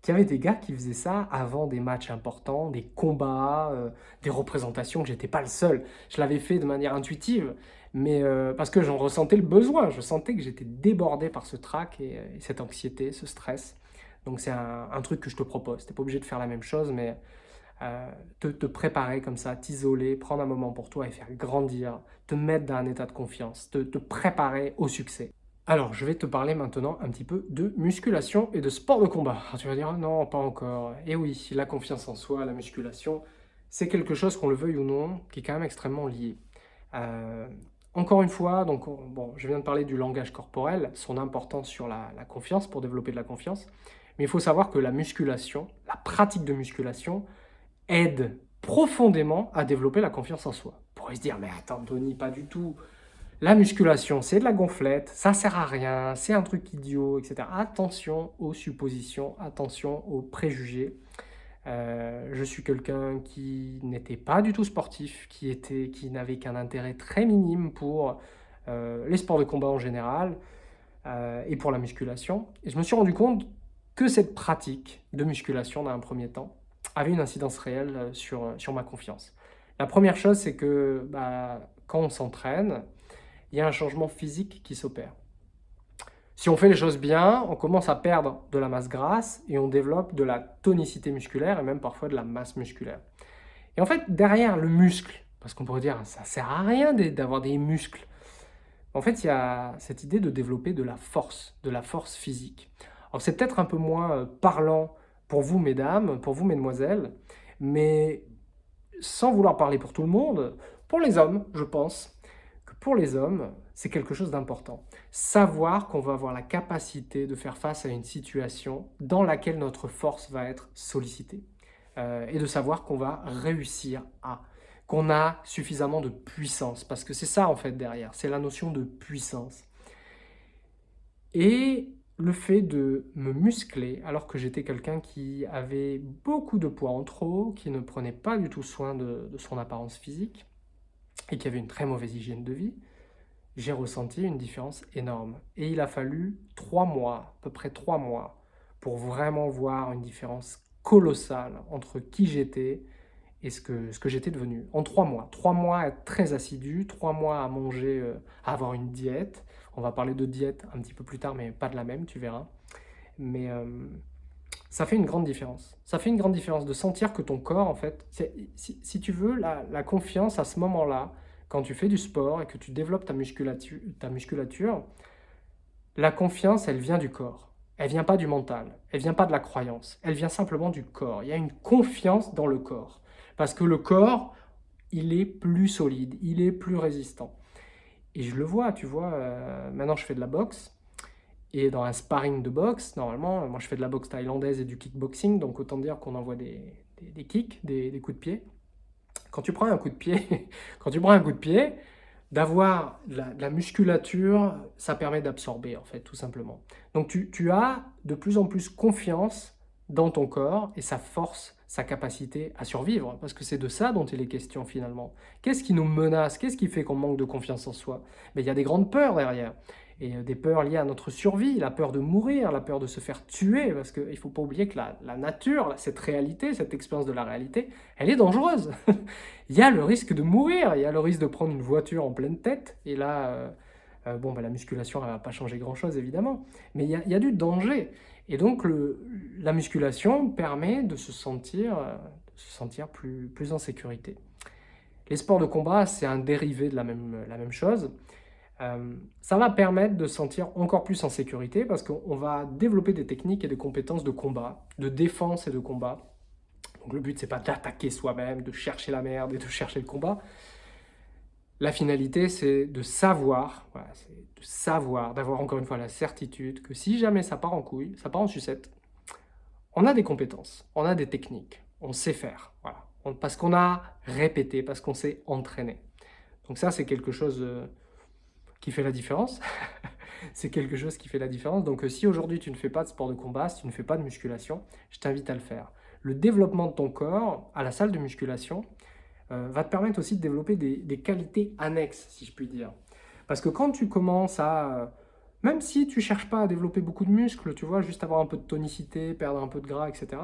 qu'il y avait des gars qui faisaient ça avant des matchs importants, des combats, euh, des représentations, que j'étais pas le seul. Je l'avais fait de manière intuitive, mais parce que j'en ressentais le besoin. Je sentais que j'étais débordé par ce trac et, cette anxiété, ce stress. Donc c'est un, un, truc que je te propose. Tu n'es pas obligé de faire la même chose, mais euh, te, préparer comme ça, t'isoler, prendre un moment pour toi et faire grandir, te mettre dans un état de confiance, te, préparer au succès. Alors, je vais te parler maintenant un petit peu de musculation et de sport de combat. tu vas dire, ah non, pas encore. Eh oui, la confiance en soi, la musculation, c'est quelque chose, qu'on le veuille ou non, qui est quand même extrêmement lié. Euh, encore une fois, donc, bon, je viens de parler du langage corporel, son importance sur la confiance, pour développer de la confiance. Mais il faut savoir que la musculation, la pratique de musculation, aide profondément à développer la confiance en soi. On pourrait se dire, mais attends Tony, pas du tout. La musculation, c'est de la gonflette, ça sert à rien, c'est un truc idiot, etc. Attention aux suppositions, attention aux préjugés. Euh, je suis quelqu'un qui n'était pas du tout sportif, qui, qui n'avait qu'un intérêt très minime pour euh, les sports de combat en général euh, et pour la musculation. Et je me suis rendu compte que cette pratique de musculation, dans un premier temps, avait une incidence réelle euh, sur, euh, sur ma confiance. La première chose, c'est que bah, quand on s'entraîne, il y a un changement physique qui s'opère. Si on fait les choses bien, on commence à perdre de la masse grasse et on développe de la tonicité musculaire et même parfois de la masse musculaire. Et en fait, derrière le muscle, parce qu'on pourrait dire ça sert à rien d'avoir des muscles, en fait, il y a cette idée de développer de la force, de la force physique. Alors c'est peut-être un peu moins euh, parlant pour vous, mesdames, pour vous, mesdemoiselles, mais sans vouloir parler pour tout le monde, pour les hommes, je pense que pour les hommes, c'est quelque chose d'important. Savoir qu'on va avoir la capacité de faire face à une situation dans laquelle notre force va être sollicitée. Euh, et de savoir qu'on va réussir à, qu'on a suffisamment de puissance, parce que c'est ça en fait derrière, c'est la notion de puissance. Et le fait de me muscler alors que j'étais quelqu'un qui avait beaucoup de poids en trop, qui ne prenait pas du tout soin de, son apparence physique et qui avait une très mauvaise hygiène de vie, j'ai ressenti une différence énorme. Et il a fallu trois mois, à peu près trois mois, pour vraiment voir une différence colossale entre qui j'étais et ce que, ce que j'étais devenu. En trois mois. Trois mois à être très assidu, trois mois à manger, euh, à avoir une diète. On va parler de diète un petit peu plus tard, mais pas de la même, tu verras. Mais euh, ça fait une grande différence. Ça fait une grande différence de sentir que ton corps, en fait, si, si, tu veux, la, confiance à ce moment-là, quand tu fais du sport et que tu développes ta musculature, ta musculature, la confiance, elle vient du corps. Elle vient pas du mental, elle vient pas de la croyance, elle vient simplement du corps. Il y a une confiance dans le corps. Parce que le corps, il est plus solide, il est plus résistant. Et je le vois, tu vois, euh, maintenant je fais de la boxe, et dans un sparring de boxe, normalement, moi je fais de la boxe thaïlandaise et du kickboxing, donc autant dire qu'on envoie des, des, kicks, des, coups de pied. Quand tu prends un coup de pied, [laughs] quand tu prends un coup de pied, d'avoir la musculature, ça permet d'absorber en fait, tout simplement. Donc tu, tu as de plus en plus confiance dans ton corps et sa force sa capacité à survivre, parce que c'est de ça dont il est question finalement. Qu'est-ce qui nous menace? Qu'est-ce qui fait qu'on manque de confiance en soi? Mais il y a des grandes peurs derrière, et euh, des peurs liées à notre survie, la peur de mourir, la peur de se faire tuer, parce qu'il ne faut pas oublier que la, nature, cette réalité, cette expérience de la réalité, elle est dangereuse. [laughs] il y a le risque de mourir, il y a le risque de prendre une voiture en pleine tête, et là, euh, euh, bon, bah, la musculation, elle ne va pas changer grand-chose évidemment, mais il y, a, il y a du danger. Et donc, la musculation permet de se sentir, se sentir plus, plus en sécurité. Les sports de combat, c'est un dérivé de la même, la même chose. Euh, ça va permettre de se sentir encore plus en sécurité parce qu'on va développer des techniques et des compétences de combat, de défense et de combat. Donc le but, c'est pas d'attaquer soi-même, de chercher la merde et de chercher le combat. La finalité, c'est de savoir, de savoir, d'avoir encore une fois la certitude que si jamais ça part en couille, ça part en sucette, on a des compétences, on a des techniques, on sait faire. Voilà. parce qu'on a répété, parce qu'on s'est entraîné. Donc ça, c'est quelque chose euh, qui fait la différence. [laughs] c'est quelque chose qui fait la différence. Donc euh, si aujourd'hui tu ne fais pas de sport de combat, si tu ne fais pas de musculation, je t'invite à le faire. Le développement de ton corps à la salle de musculation euh, va te permettre aussi de développer des, qualités annexes, si je puis dire. Parce que quand tu commences à... Même si tu ne cherches pas à développer beaucoup de muscles, tu vois, juste avoir un peu de tonicité, perdre un peu de gras, etc.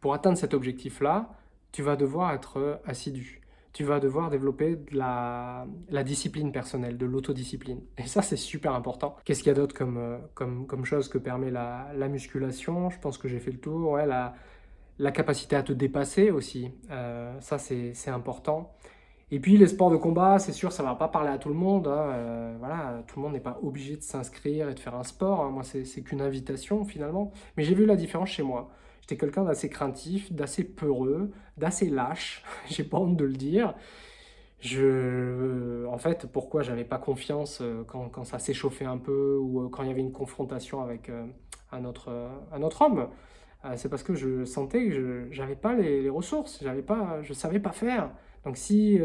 Pour atteindre cet objectif-là, tu vas devoir être assidu tu vas devoir développer de la, discipline personnelle, de l'autodiscipline. Et ça, c'est super important. Qu'est-ce qu'il y a d'autre comme, euh, comme, chose que permet la, musculation? Je pense que j'ai fait le tour. Ouais, la, la, capacité à te dépasser aussi, euh, ça, c'est important. Et puis, les sports de combat, c'est sûr, ça ne va pas parler à tout le monde. Hein. Euh, voilà, tout le monde n'est pas obligé de s'inscrire et de faire un sport. Hein. Moi, c'est qu'une invitation, finalement. Mais j'ai vu la différence chez moi. J'étais quelqu'un d'assez craintif, d'assez peureux, d'assez lâche, [laughs] j'ai pas honte de le dire. Je, en fait, pourquoi j'avais pas confiance euh, quand, quand ça s'échauffait un peu ou quand il y avait une confrontation avec un, autre, un autre homme? C'est parce que je sentais que je n'avais pas les, les ressources, pas, je savais pas faire. Donc si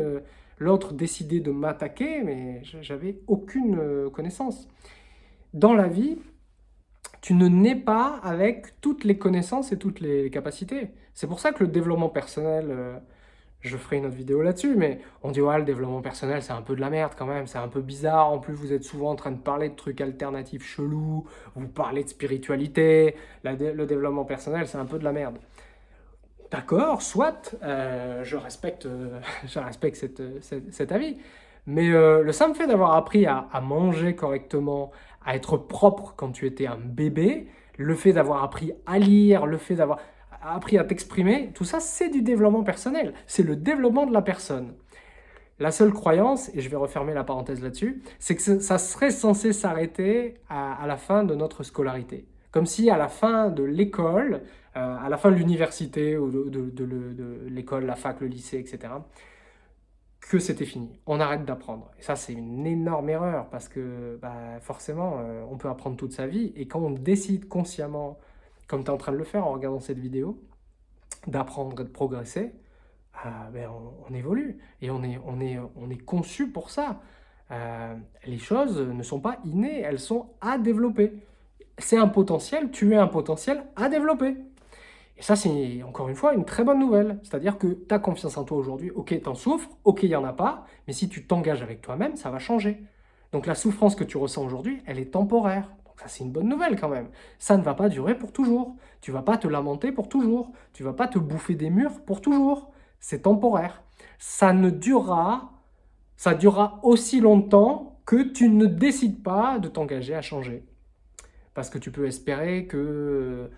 l'autre décidait de m'attaquer, mais j'avais aucune connaissance. Dans la vie, tu ne nais pas avec toutes les connaissances et toutes les capacités. C'est pour ça que le développement personnel, euh, je ferai une autre vidéo là-dessus, mais on dit ouais, le développement personnel, c'est un peu de la merde quand même, c'est un peu bizarre. En plus, vous êtes souvent en train de parler de trucs alternatifs chelous, vous parlez de spiritualité. le développement personnel, c'est un peu de la merde. D'accord, soit, euh, je respecte, euh, [laughs] je respecte cet avis, mais le simple fait d'avoir appris à, manger correctement, à être propre quand tu étais un bébé, le fait d'avoir appris à lire, le fait d'avoir appris à t'exprimer, tout ça, c'est du développement personnel. C'est le développement de la personne. La seule croyance, et je vais refermer la parenthèse là-dessus, c'est que ça serait censé s'arrêter à, la fin de notre scolarité. Comme si à la fin de l'école, euh, à la fin de l'université ou de, l'école, la fac, le lycée, etc., que c'était fini. On arrête d'apprendre. Et ça, c'est une énorme erreur parce que bah, forcément, euh, on peut apprendre toute sa vie. Et quand on décide consciemment, comme tu es en train de le faire en regardant cette vidéo, d'apprendre et de progresser, euh, ben, on, évolue. Et on est, on, est, on est conçu pour ça. Euh, les choses ne sont pas innées, elles sont à développer. C'est un potentiel, tu es un potentiel à développer. Et ça, c'est encore une fois une très bonne nouvelle. C'est-à-dire que tu as confiance en toi aujourd'hui, ok, tu en souffres, ok, il n'y en a pas, mais si tu t'engages avec toi-même, ça va changer. Donc la souffrance que tu ressens aujourd'hui, elle est temporaire. Ça, c'est une bonne nouvelle quand même. Ça ne va pas durer pour toujours. Tu vas pas te lamenter pour toujours. Tu vas pas te bouffer des murs pour toujours. C'est temporaire. Ça ne durera, ça durera aussi longtemps que tu ne décides pas de t'engager à changer. Parce que tu peux espérer que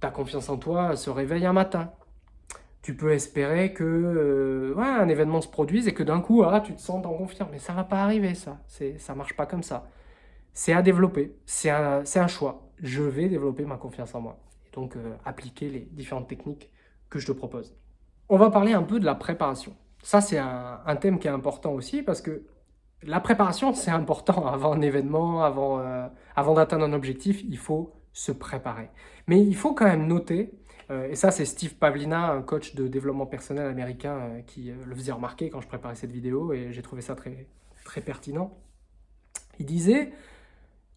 ta confiance en toi se réveille un matin. Tu peux espérer que euh, un événement se produise et que d'un coup, ah, tu te sens en confiance. Mais ça va pas arriver, ça. Ça marche pas comme ça. C'est à développer. C'est un, un, choix. Je vais développer ma confiance en moi. Et donc, euh, appliquer les différentes techniques que je te propose. On va parler un peu de la préparation. Ça, c'est un, thème qui est important aussi parce que la préparation, c'est important. [laughs] Avant un événement, avant, euh, avant d'atteindre un objectif, il faut se préparer. Mais il faut quand même noter, euh, et ça c'est Steve Pavlina, un coach de développement personnel américain qui le faisait remarquer quand je préparais cette vidéo et j'ai trouvé ça très, très pertinent. Il disait,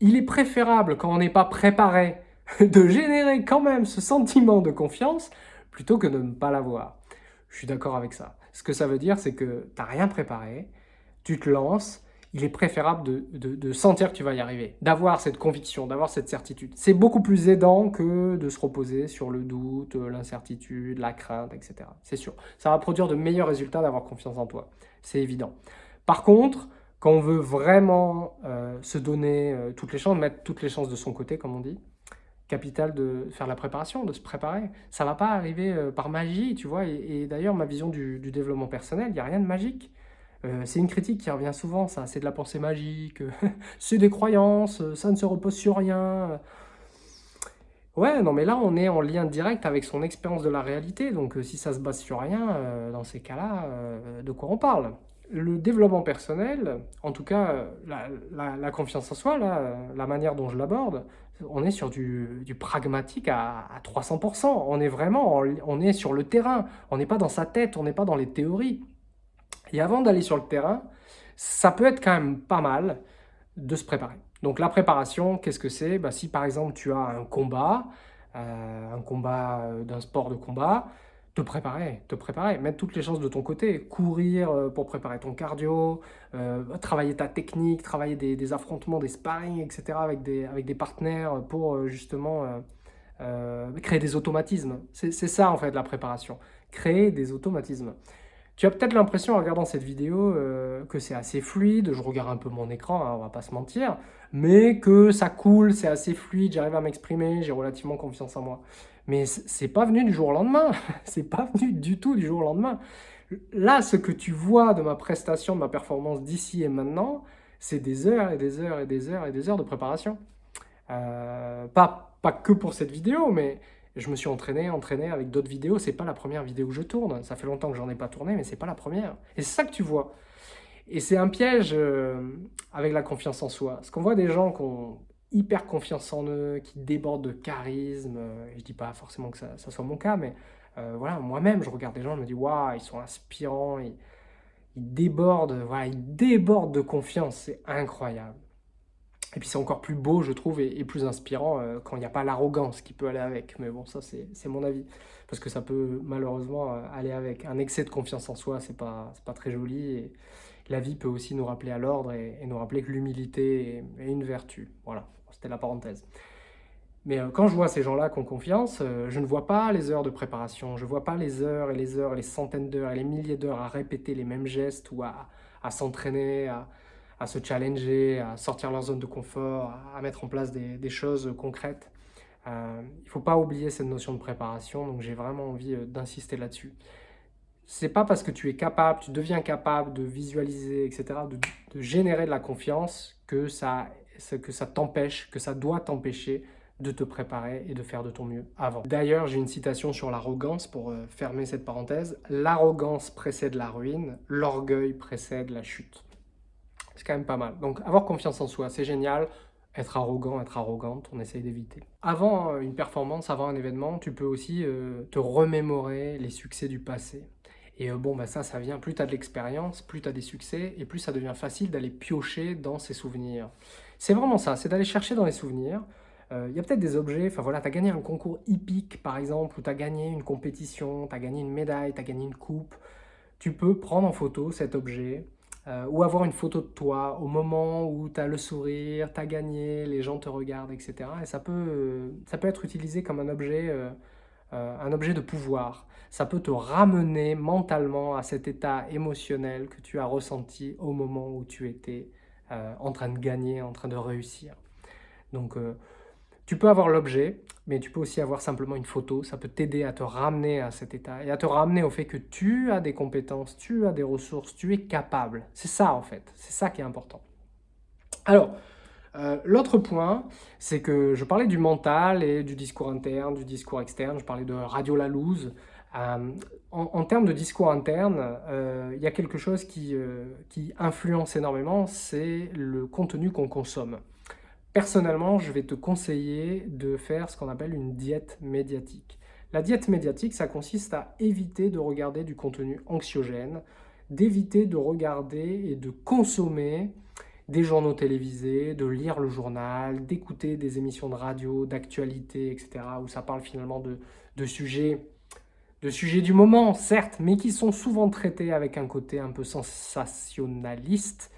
il est préférable quand on n'est pas préparé [laughs] de générer quand même ce sentiment de confiance plutôt que de ne pas l'avoir. Je suis d'accord avec ça. Ce que ça veut dire, c'est que tu n'as rien préparé, tu te lances, il est préférable de, sentir que tu vas y arriver, d'avoir cette conviction, d'avoir cette certitude. C'est beaucoup plus aidant que de se reposer sur le doute, l'incertitude, la crainte, etc. C'est sûr. Ça va produire de meilleurs résultats d'avoir confiance en toi. C'est évident. Par contre, quand on veut vraiment euh, se donner euh, toutes les chances, mettre toutes les chances de son côté, comme on dit, capital de faire la préparation, de se préparer. Ça ne va pas arriver euh, par magie, tu vois. Et, d'ailleurs, ma vision du, du développement personnel, il n'y a rien de magique. C'est une critique qui revient souvent, ça, c'est de la pensée magique, [laughs] c'est des croyances, ça ne se repose sur rien. Ouais, non mais là on est en lien direct avec son expérience de la réalité, donc si ça se base sur rien, dans ces cas-là, de quoi on parle? Le développement personnel, en tout cas la, confiance en soi, la manière dont je l'aborde, on est sur du, pragmatique à, 300%. On est vraiment, on est sur le terrain. On n'est pas dans sa tête, on n'est pas dans les théories. Et avant d'aller sur le terrain, ça peut être quand même pas mal de se préparer. Donc la préparation, qu'est-ce que c'est? Bah, Si par exemple tu as un combat, euh, un combat euh, d'un sport de combat, te préparer, te préparer, mettre toutes les chances de ton côté, courir euh, pour préparer ton cardio, travailler ta technique, travailler des, affrontements, des sparring, etc. avec des, partenaires pour justement créer des automatismes. C'est ça en fait la préparation, créer des automatismes. Tu as peut-être l'impression en regardant cette vidéo euh, que c'est assez fluide, je regarde un peu mon écran, hein, on va pas se mentir, mais que ça coule, c'est assez fluide, j'arrive à m'exprimer, j'ai relativement confiance en moi. Mais c'est pas venu du jour au lendemain, [laughs] c'est pas venu du tout du jour au lendemain. Là, ce que tu vois de ma prestation, de ma performance d'ici et maintenant, c'est des heures et des heures et des heures et des heures de préparation. Euh, pas, pas que pour cette vidéo, mais je me suis entraîné, entraîné avec d'autres vidéos. C'est pas la première vidéo que je tourne. Ça fait longtemps que j'en ai pas tourné, mais c'est pas la première. Et c'est ça que tu vois. Et c'est un piège euh, avec la confiance en soi. Parce qu'on voit des gens qui ont hyper confiance en eux, qui débordent de charisme. Euh, je dis pas forcément que ça, soit mon cas, mais euh, voilà, moi-même, je regarde des gens, je me dis, waouh, ils sont inspirants, ils, débordent, voilà, ils débordent de confiance. C'est incroyable. Et puis c'est encore plus beau, je trouve, et, plus inspirant euh, quand il n'y a pas l'arrogance qui peut aller avec. Mais bon, ça c'est mon avis. Parce que ça peut malheureusement aller avec. Un excès de confiance en soi, c'est pas, pas très joli. Et la vie peut aussi nous rappeler à l'ordre et, nous rappeler que l'humilité est, une vertu. Voilà, c'était la parenthèse. Mais euh, quand je vois ces gens-là qui ont confiance, je ne vois pas les heures de préparation, je ne vois pas les heures et les heures, les centaines d'heures et les milliers d'heures à répéter les mêmes gestes ou à, s'entraîner, à, se challenger, à sortir leur zone de confort, à mettre en place des, choses concrètes. Euh, il ne faut pas oublier cette notion de préparation, donc j'ai vraiment envie euh, d'insister là-dessus. C'est pas parce que tu es capable, tu deviens capable de visualiser, etc., de, générer de la confiance que ça, que ça t'empêche, que ça doit t'empêcher de te préparer et de faire de ton mieux avant. D'ailleurs, j'ai une citation sur l'arrogance pour euh, fermer cette parenthèse. L'arrogance précède la ruine, l'orgueil précède la chute c'est quand même pas mal. Donc avoir confiance en soi, c'est génial. Être arrogant, être arrogante, on essaye d'éviter. Avant euh, une performance, avant un événement, tu peux aussi euh, te remémorer les succès du passé. Et bon, bah ça, ça vient, plus tu as de l'expérience, plus tu as des succès, et plus ça devient facile d'aller piocher dans ces souvenirs. C'est vraiment ça, c'est d'aller chercher dans les souvenirs. Il y a peut-être des objets, enfin voilà, tu as gagné un concours hippique par exemple, ou tu as gagné une compétition, tu as gagné une médaille, tu as gagné une coupe. Tu peux prendre en photo cet objet, euh, ou avoir une photo de toi au moment où tu as le sourire, tu as gagné, les gens te regardent, etc. Et ça peut, ça peut être utilisé comme un objet, euh, euh, un objet de pouvoir. Ça peut te ramener mentalement à cet état émotionnel que tu as ressenti au moment où tu étais en train de gagner, en train de réussir. Donc, tu peux avoir l'objet, mais tu peux aussi avoir simplement une photo. Ça peut t'aider à te ramener à cet état et à te ramener au fait que tu as des compétences, tu as des ressources, tu es capable. C'est ça en fait, c'est ça qui est important. Alors, euh, l'autre point, c'est que je parlais du mental et du discours interne, du discours externe, je parlais de Radio Lalouse. Euh, en, termes de discours interne, euh, il y a quelque chose qui, qui influence énormément, c'est le contenu qu'on consomme. Personnellement, je vais te conseiller de faire ce qu'on appelle une diète médiatique. La diète médiatique, ça consiste à éviter de regarder du contenu anxiogène, d'éviter de regarder et de consommer des journaux télévisés, de lire le journal, d'écouter des émissions de radio, d'actualité, etc., où ça parle finalement de, de, sujets, de sujets du moment, certes, mais qui sont souvent traités avec un côté un peu sensationnaliste,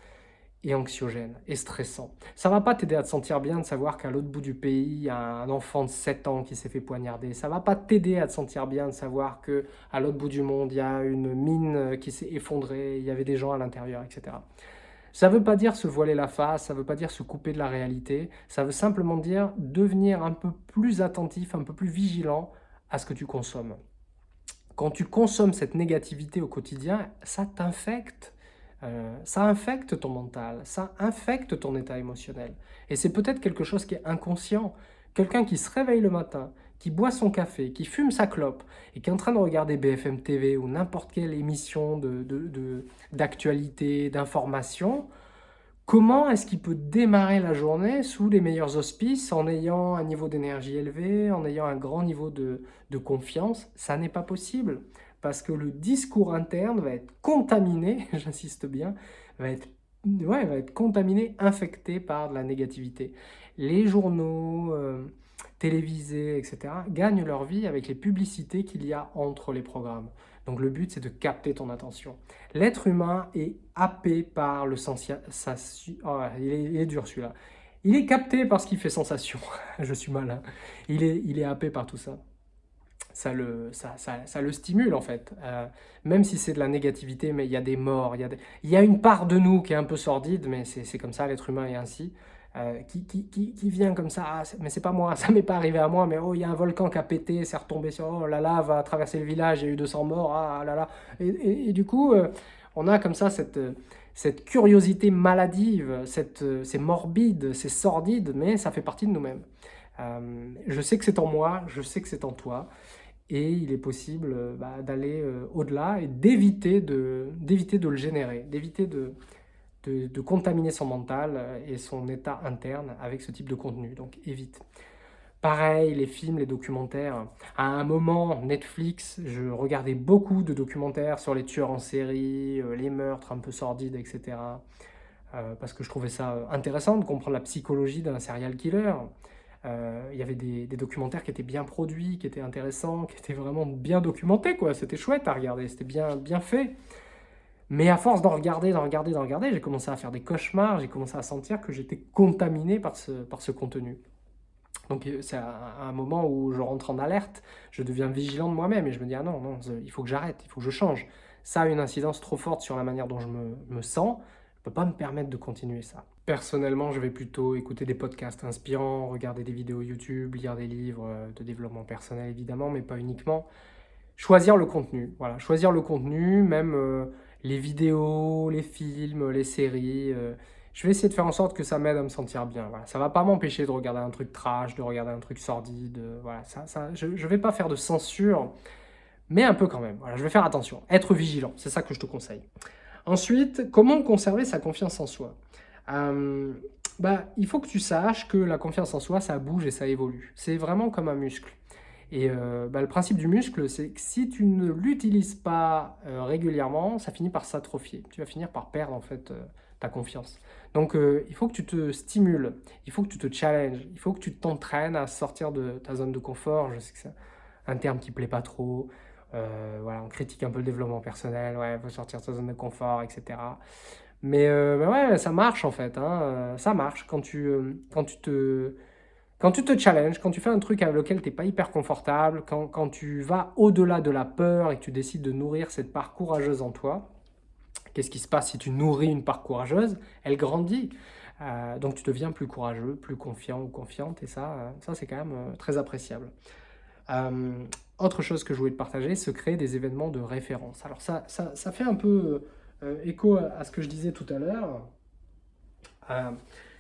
et anxiogène et stressant. Ça va pas t'aider à te sentir bien de savoir qu'à l'autre bout du pays, il y a un enfant de 7 ans qui s'est fait poignarder. Ça va pas t'aider à te sentir bien de savoir que à l'autre bout du monde, il y a une mine qui s'est effondrée, il y avait des gens à l'intérieur, etc. Ça veut pas dire se voiler la face, ça veut pas dire se couper de la réalité, ça veut simplement dire devenir un peu plus attentif, un peu plus vigilant à ce que tu consommes. Quand tu consommes cette négativité au quotidien, ça t'infecte euh, ça infecte ton mental, ça infecte ton état émotionnel. Et c'est peut-être quelque chose qui est inconscient. Quelqu'un qui se réveille le matin, qui boit son café, qui fume sa clope et qui est en train de regarder BFM TV ou n'importe quelle émission d'actualité, de, d'information, Comment est-ce qu'il peut démarrer la journée sous les meilleurs auspices en ayant un niveau d'énergie élevé, en ayant un grand niveau de, confiance? Ça n'est pas possible parce que le discours interne va être contaminé, [laughs] j'insiste bien, va être, contaminé, infecté par de la négativité. Les journaux, euh, télévisés, etc., gagnent leur vie avec les publicités qu'il y a entre les programmes. Donc le but, c'est de capter ton attention. L'être humain est happé par le sens... Oh, il, est, dur celui-là. Il est capté par ce qui fait sensation. [laughs] Je suis malin. Il est, il est happé par tout ça. Ça le, ça, ça, ça le stimule en fait. Euh, même si c'est de la négativité, mais il y a des morts. Il y a, il y a une part de nous qui est un peu sordide, mais c'est comme ça, l'être humain est ainsi. Euh, qui, qui, qui, vient comme ça, ah, mais c'est pas moi, [laughs] ça m'est pas arrivé à moi, mais oh, il y a un volcan qui a pété, c'est retombé sur, oh, la lave a traversé le village, il y a eu 200 morts, ah là là. Et, du coup, euh, on a comme ça cette, cette curiosité maladive, c'est morbide, c'est sordide, mais ça fait partie de nous-mêmes. Euh, je sais que c'est en moi, je sais que c'est en toi, et il est possible bah, d'aller au-delà et d'éviter de, de le générer, d'éviter de, de, contaminer son mental euh, et son état interne avec ce type de contenu, donc évite. Pareil, les films, les documentaires. À un moment, Netflix, je regardais beaucoup de documentaires sur les tueurs en série, euh, les meurtres un peu sordides, etc. Euh, parce que je trouvais ça intéressant de comprendre la psychologie d'un serial killer. il y avait des, des, documentaires qui étaient bien produits, qui étaient intéressants, qui étaient vraiment bien documentés. C'était chouette à regarder, c'était bien, bien fait. Mais à force d'en regarder, d'en regarder, d'en regarder, j'ai commencé à faire des cauchemars, j'ai commencé à sentir que j'étais contaminé par ce, par ce contenu. Donc euh, c'est un, moment où je rentre en alerte, je deviens vigilant de moi-même et je me dis « Ah non, non, il faut que j'arrête, il faut que je change. » Ça a une incidence trop forte sur la manière dont je me, me sens, je ne peux pas me permettre de continuer ça. Personnellement, je vais plutôt écouter des podcasts inspirants, regarder des vidéos YouTube, lire des livres euh, de développement personnel évidemment, mais pas uniquement. Choisir le contenu, voilà, choisir le contenu, même... Euh, les vidéos, les films, les séries. Euh, je vais essayer de faire en sorte que ça m'aide à me sentir bien. Ça ne va pas m'empêcher de regarder un truc trash, de regarder un truc sordide. Euh, voilà, ça, ça, je ne vais pas faire de censure, mais un peu quand même. Voilà, je vais faire attention, être vigilant, c'est ça que je te conseille. Ensuite, comment conserver sa confiance en soi? Euh, bah, Il faut que tu saches que la confiance en soi, ça bouge et ça évolue. C'est vraiment comme un muscle. Et euh, bah, le principe du muscle, c'est que si tu ne l'utilises pas euh, régulièrement, ça finit par s'atrophier. Tu vas finir par perdre en fait euh, ta confiance. Donc il faut que tu te stimules, il faut que tu te challenges, il faut que tu t'entraînes à sortir de ta zone de confort. Je sais que c'est un terme qui ne plaît pas trop. voilà, on critique un peu le développement personnel, ouais, il faut sortir de sa zone de confort, etc. Mais, ouais, ça marche en fait, hein, ça marche quand tu, quand tu te quand tu te challenges, quand tu fais un truc avec lequel tu n'es pas hyper confortable, quand, tu vas au-delà de la peur et que tu décides de nourrir cette part courageuse en toi, qu'est-ce qui se passe si tu nourris une part courageuse? Elle grandit. Euh, donc tu deviens plus courageux, plus confiant ou confiante, et ça, euh, ça c'est quand même euh, très appréciable. autre chose que je voulais te partager, se créer des événements de référence. Alors ça, ça, fait un peu écho à, ce que je disais tout à l'heure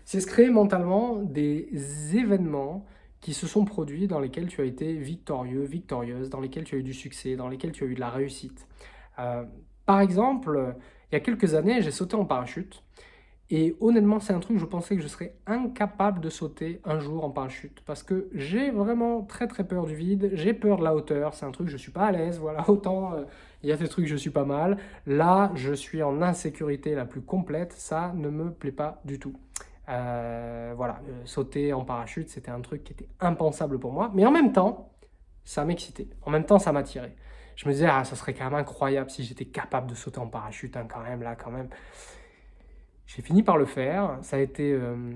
c'est se créer mentalement des événements qui se sont produits dans lesquels tu as été victorieux, victorieuse, dans lesquels tu as eu du succès, dans lesquels tu as eu de la réussite. Euh, par exemple, il y a quelques années, j'ai sauté en parachute. Et honnêtement, c'est un truc, je pensais que je serais incapable de sauter un jour en parachute. Parce que j'ai vraiment très très peur du vide, j'ai peur de la hauteur, c'est un truc, je suis pas à l'aise, voilà, [laughs] autant euh, il y a des trucs, je suis pas mal. Là, je suis en insécurité la plus complète, ça ne me plaît pas du tout. Euh, voilà, euh, sauter en parachute, c'était un truc qui était impensable pour moi. Mais en même temps, ça m'excitait. En même temps, ça m'attirait. Je me disais, ah, ça serait quand même incroyable si j'étais capable de sauter en parachute, hein, quand même, là, quand même. J'ai fini par le faire. Ça a été euh,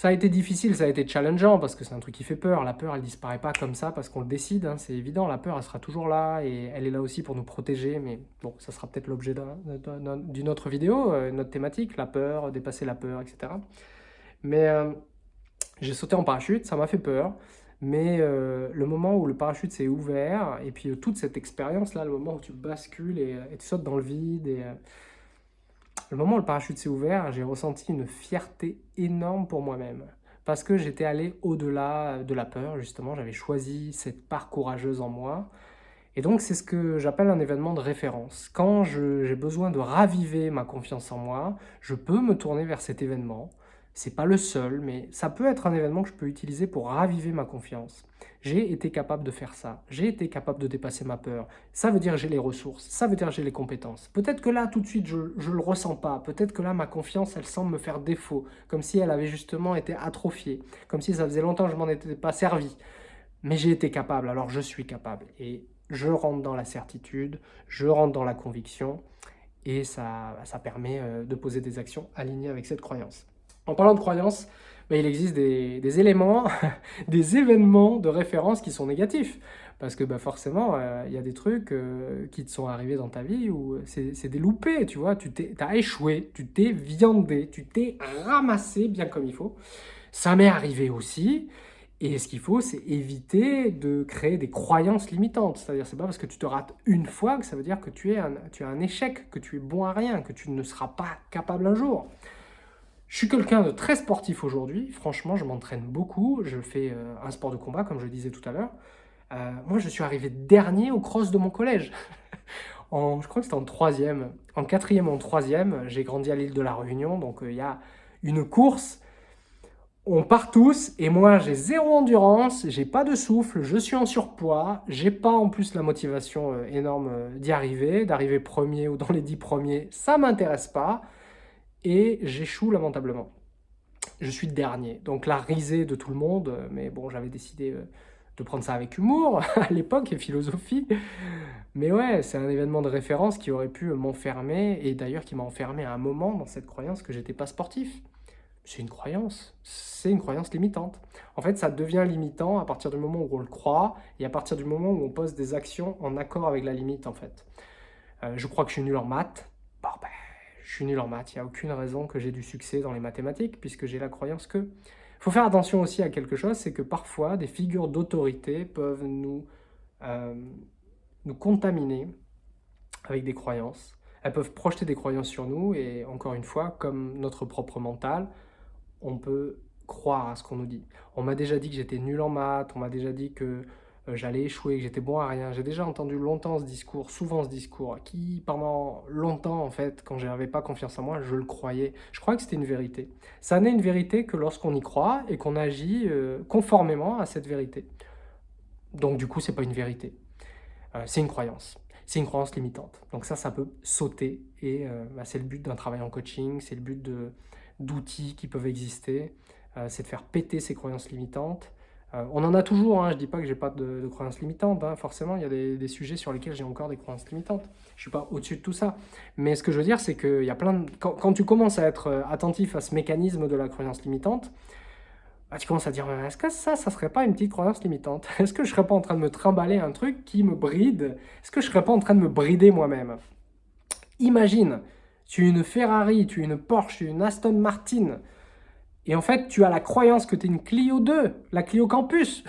ça a été difficile, ça a été challengeant parce que c'est un truc qui fait peur. La peur, elle disparaît pas comme ça parce qu'on le décide, hein, c'est évident. La peur, elle sera toujours là et elle est là aussi pour nous protéger. Mais bon, ça sera peut-être l'objet d'une autre vidéo, euh, une autre thématique, la peur, dépasser la peur, etc. Mais euh, j'ai sauté en parachute, ça m'a fait peur. Mais euh, le moment où le parachute s'est ouvert, et puis toute cette expérience-là, le moment où tu bascules et, et, tu sautes dans le vide, et le moment où le parachute s'est ouvert, j'ai ressenti une fierté énorme pour moi-même. Parce que j'étais allé au-delà de la peur, justement. J'avais choisi cette part courageuse en moi. Et donc, c'est ce que j'appelle un événement de référence. Quand j'ai besoin de raviver ma confiance en moi, je peux me tourner vers cet événement. C'est pas le seul, mais ça peut être un événement que je peux utiliser pour raviver ma confiance. J'ai été capable de faire ça. J'ai été capable de dépasser ma peur. Ça veut dire j'ai les ressources. Ça veut dire j'ai les compétences. Peut-être que là, tout de suite, je ne le ressens pas. Peut-être que là, ma confiance, elle semble me faire défaut. Comme si elle avait justement été atrophiée. Comme si ça faisait longtemps que je m'en étais pas servi. Mais j'ai été capable, alors je suis capable. Et je rentre dans la certitude, je rentre dans la conviction, et ça, ça permet euh, de poser des actions alignées avec cette croyance. En parlant de croyance, ben, il existe des, éléments, [laughs] des événements de référence qui sont négatifs. Parce que ben, forcément, euh, il y a des trucs euh, qui te sont arrivés dans ta vie où c'est des loupés, tu vois. Tu as échoué, tu t'es viandé, tu t'es ramassé bien comme il faut. Ça m'est arrivé aussi. Et ce qu'il faut, c'est éviter de créer des croyances limitantes. C'est-à-dire, c'est pas parce que tu te rates une fois que ça veut dire que tu, es un, tu as un échec, que tu es bon à rien, que tu ne seras pas capable un jour. Je suis quelqu'un de très sportif aujourd'hui. Franchement, je m'entraîne beaucoup. Je fais euh, un sport de combat, comme je le disais tout à l'heure. Euh, moi, je suis arrivé dernier au cross de mon collège. [laughs] en, je crois que c'était en troisième. En quatrième en troisième, j'ai grandi à l'île de la Réunion. Donc, euh, il y a une course on part tous et moi j'ai zéro endurance, j'ai pas de souffle, je suis en surpoids, j'ai pas en plus la motivation énorme d'y arriver, d'arriver premier ou dans les dix premiers, ça m'intéresse pas et j'échoue lamentablement. Je suis dernier, donc la risée de tout le monde, euh, mais bon j'avais décidé de prendre ça avec humour [laughs] à l'époque et philosophie. Mais ouais, c'est un événement de référence qui aurait pu m'enfermer et d'ailleurs qui m'a enfermé à un moment dans cette croyance que j'étais pas sportif c'est une croyance, c'est une croyance limitante. En fait, ça devient limitant à partir du moment où on le croit et à partir du moment où on pose des actions en accord avec la limite, en fait. Euh, je crois que je suis nul en maths. Ben, je suis nul en maths. Il n'y a aucune raison que j'ai du succès dans les mathématiques puisque j'ai la croyance que... Il faut faire attention aussi à quelque chose, c'est que parfois, des figures d'autorité peuvent nous, euh, nous contaminer avec des croyances. Elles peuvent projeter des croyances sur nous et encore une fois, comme notre propre mental, on peut croire à ce qu'on nous dit. On m'a déjà dit que j'étais nul en maths, on m'a déjà dit que j'allais échouer, que j'étais bon à rien. J'ai déjà entendu longtemps ce discours, souvent ce discours, qui pendant longtemps, en fait, quand je n'avais pas confiance en moi, je le croyais. Je croyais que c'était une vérité. Ça n'est une vérité que lorsqu'on y croit et qu'on agit euh, conformément à cette vérité. Donc du coup, c'est pas une vérité. Euh, c'est une croyance. C'est une croyance limitante. Donc ça, ça peut sauter et bah, c'est le but d'un travail en coaching, c'est le but d'outils qui peuvent exister, euh, c'est de faire péter ces croyances limitantes. Euh, on en a toujours, hein, je ne dis pas que j'ai pas de, croyances limitantes, hein. forcément il y a des, sujets sur lesquels j'ai encore des croyances limitantes. Je ne suis pas au-dessus de tout ça. Mais ce que je veux dire, c'est que y a plein quand, tu commences à être euh, attentif à ce mécanisme de la croyance limitante, bah, tu commences à dire, est-ce que ça, ça serait pas une petite croyance limitante? [laughs] Est-ce que je serais pas en train de me trimballer un truc qui me bride? Est-ce que je serais pas en train de me brider moi-même? Imagine, tu es une Ferrari, tu es une Porsche, tu es une Aston Martin, et en fait, tu as la croyance que tu es une Clio 2, la Clio Campus.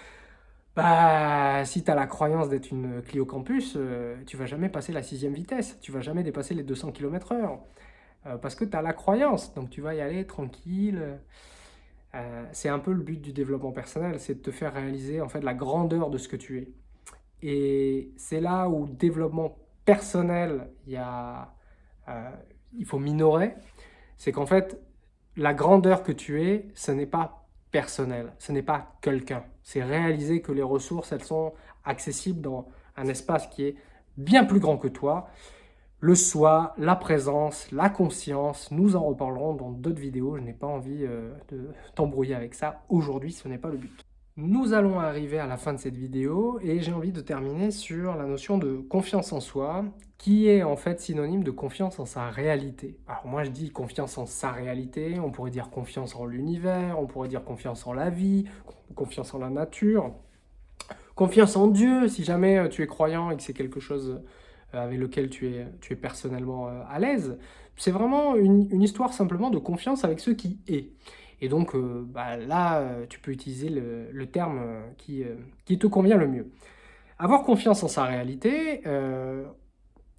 [laughs] bah, si tu as la croyance d'être une Clio Campus, euh, tu vas jamais passer la sixième vitesse, tu vas jamais dépasser les 200 km h parce que tu as la croyance, donc tu vas y aller tranquille. Euh, c'est un peu le but du développement personnel, c'est de te faire réaliser en fait la grandeur de ce que tu es. Et c'est là où développement personnel, y a euh, il faut minorer, c'est qu'en fait, la grandeur que tu es, ce n'est pas personnel, ce n'est pas quelqu'un. C'est réaliser que les ressources, elles sont accessibles dans un espace qui est bien plus grand que toi. Le soi, la présence, la conscience, nous en reparlerons dans d'autres vidéos. Je n'ai pas envie euh, de t'embrouiller avec ça. Aujourd'hui, ce n'est pas le but. Nous allons arriver à la fin de cette vidéo et j'ai envie de terminer sur la notion de confiance en soi qui est en fait synonyme de confiance en sa réalité. Alors moi je dis confiance en sa réalité, on pourrait dire confiance en l'univers, on pourrait dire confiance en la vie, confiance en la nature, confiance en Dieu si jamais euh, tu es croyant et que c'est quelque chose euh, avec lequel tu es, tu es personnellement euh, à l'aise. C'est vraiment une, une histoire simplement de confiance avec ce qui est. Et donc euh, bah, là, euh, tu peux utiliser le, terme euh, qui, qui, te convient le mieux. Avoir confiance en sa réalité,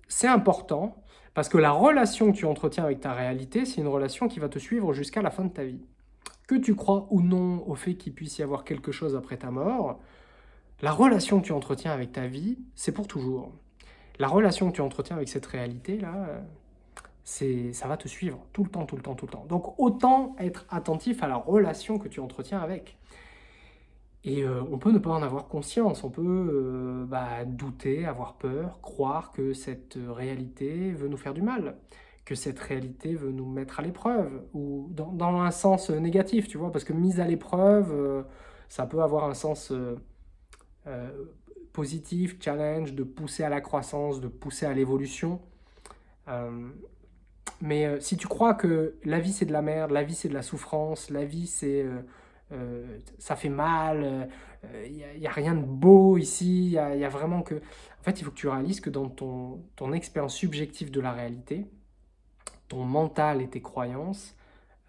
c'est important parce que la relation que tu entretiens avec ta réalité, c'est une relation qui va te suivre jusqu'à la fin de ta vie. Que tu crois ou non au fait qu'il puisse y avoir quelque chose après ta mort, La relation que tu entretiens avec ta vie, c'est pour toujours. La relation que tu entretiens avec cette réalité-là, ça va te suivre tout le temps, tout le temps, tout le temps. Donc autant être attentif à la relation que tu entretiens avec. Et euh, on peut ne pas en avoir conscience, on peut euh, bah, douter, avoir peur, croire que cette réalité veut nous faire du mal, que cette réalité veut nous mettre à l'épreuve, ou dans, un sens négatif, tu vois, parce que mise à l'épreuve, euh, ça peut avoir un sens positif, challenge, de pousser à la croissance, de pousser à l'évolution. Mais si tu crois que la vie c'est de la merde, la vie c'est de la souffrance, la vie c'est euh, ça fait mal, il euh, n'y a, rien de beau ici, il y, a, vraiment que... En fait, il faut que tu réalises que dans ton, ton expérience subjective de la réalité, ton mental et tes croyances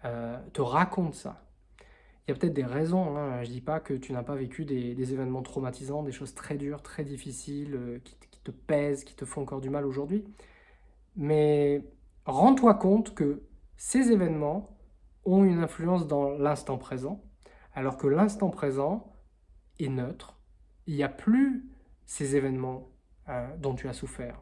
euh, te racontent ça. Il y a peut-être des raisons, hein. je ne dis pas que tu n'as pas vécu des, événements traumatisants, des choses très dures, très difficiles, qui, qui te pèsent, qui te font encore du mal aujourd'hui. Mais rends-toi compte que ces événements ont une influence dans l'instant présent, alors que l'instant présent est neutre. Il n'y a plus ces événements euh, dont tu as souffert.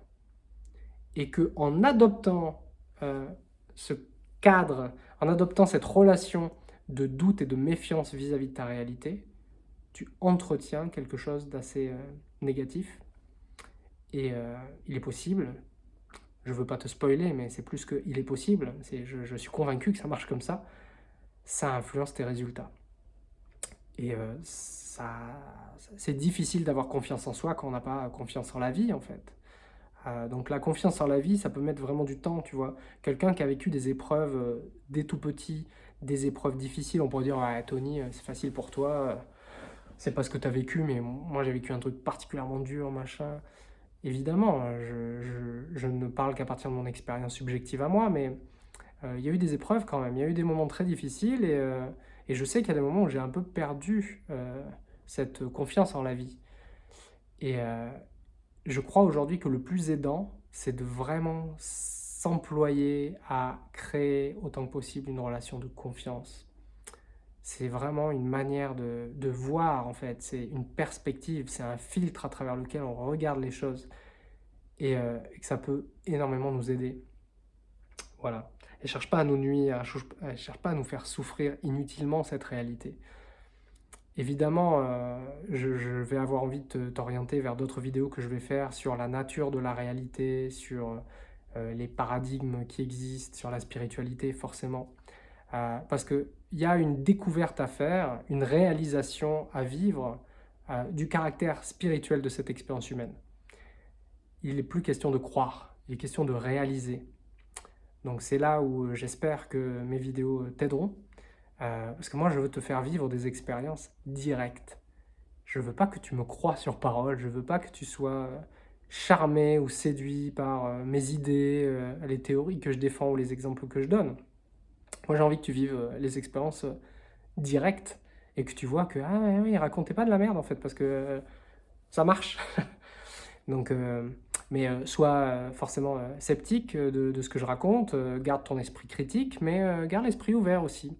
Et que en adoptant euh, ce cadre, en adoptant cette relation de doute et de méfiance vis-à-vis de ta réalité, tu entretiens quelque chose d'assez euh, négatif. Et il est possible, je veux pas te spoiler, mais c'est plus que il est possible, je, suis convaincu que ça marche comme ça, ça influence tes résultats. Et euh, c'est difficile d'avoir confiance en soi quand on n'a pas confiance en la vie, en fait. Euh, donc la confiance en la vie, ça peut mettre vraiment du temps, tu vois. Quelqu'un qui a vécu des épreuves euh, dès tout petit, des épreuves difficiles, on pourrait dire ouais, Tony, c'est facile pour toi, c'est pas ce que tu as vécu, mais moi j'ai vécu un truc particulièrement dur, machin. Évidemment, je, je ne parle qu'à partir de mon expérience subjective à moi, mais il y a eu des épreuves quand même, il y a eu des moments très difficiles et et je sais qu'il y a des moments où j'ai un peu perdu euh, cette confiance en la vie. Et euh, je crois aujourd'hui que le plus aidant, c'est de vraiment s'employer à créer autant que possible une relation de confiance. C'est vraiment une manière de, de voir, en fait. C'est une perspective, c'est un filtre à travers lequel on regarde les choses. Et, euh, que ça peut énormément nous aider. Voilà. Elle ne cherche pas à nous nuire, elle ne cherche pas à nous faire souffrir inutilement cette réalité. Évidemment, euh, je, vais avoir envie de t'orienter vers d'autres vidéos que je vais faire sur la nature de la réalité, sur euh, les paradigmes qui existent, sur la spiritualité, forcément. Parce qu'il y a une découverte à faire, une réalisation à vivre du caractère spirituel de cette expérience humaine. Il n'est plus question de croire, il est question de réaliser. Donc c'est là où euh, j'espère que mes vidéos euh, t'aideront. Euh, parce que moi, je veux te faire vivre des expériences directes. Je veux pas que tu me crois sur parole, je veux pas que tu sois charmé ou séduit par mes idées, les théories que je défends ou les exemples que je donne. Moi, j'ai envie que tu vives les expériences directes et que tu vois que, ah oui, racontez pas de la merde en fait, parce que ça marche. [laughs] Donc, mais euh, sois euh, forcément euh, sceptique de, ce que je raconte, garde ton esprit critique, mais garde l'esprit ouvert aussi.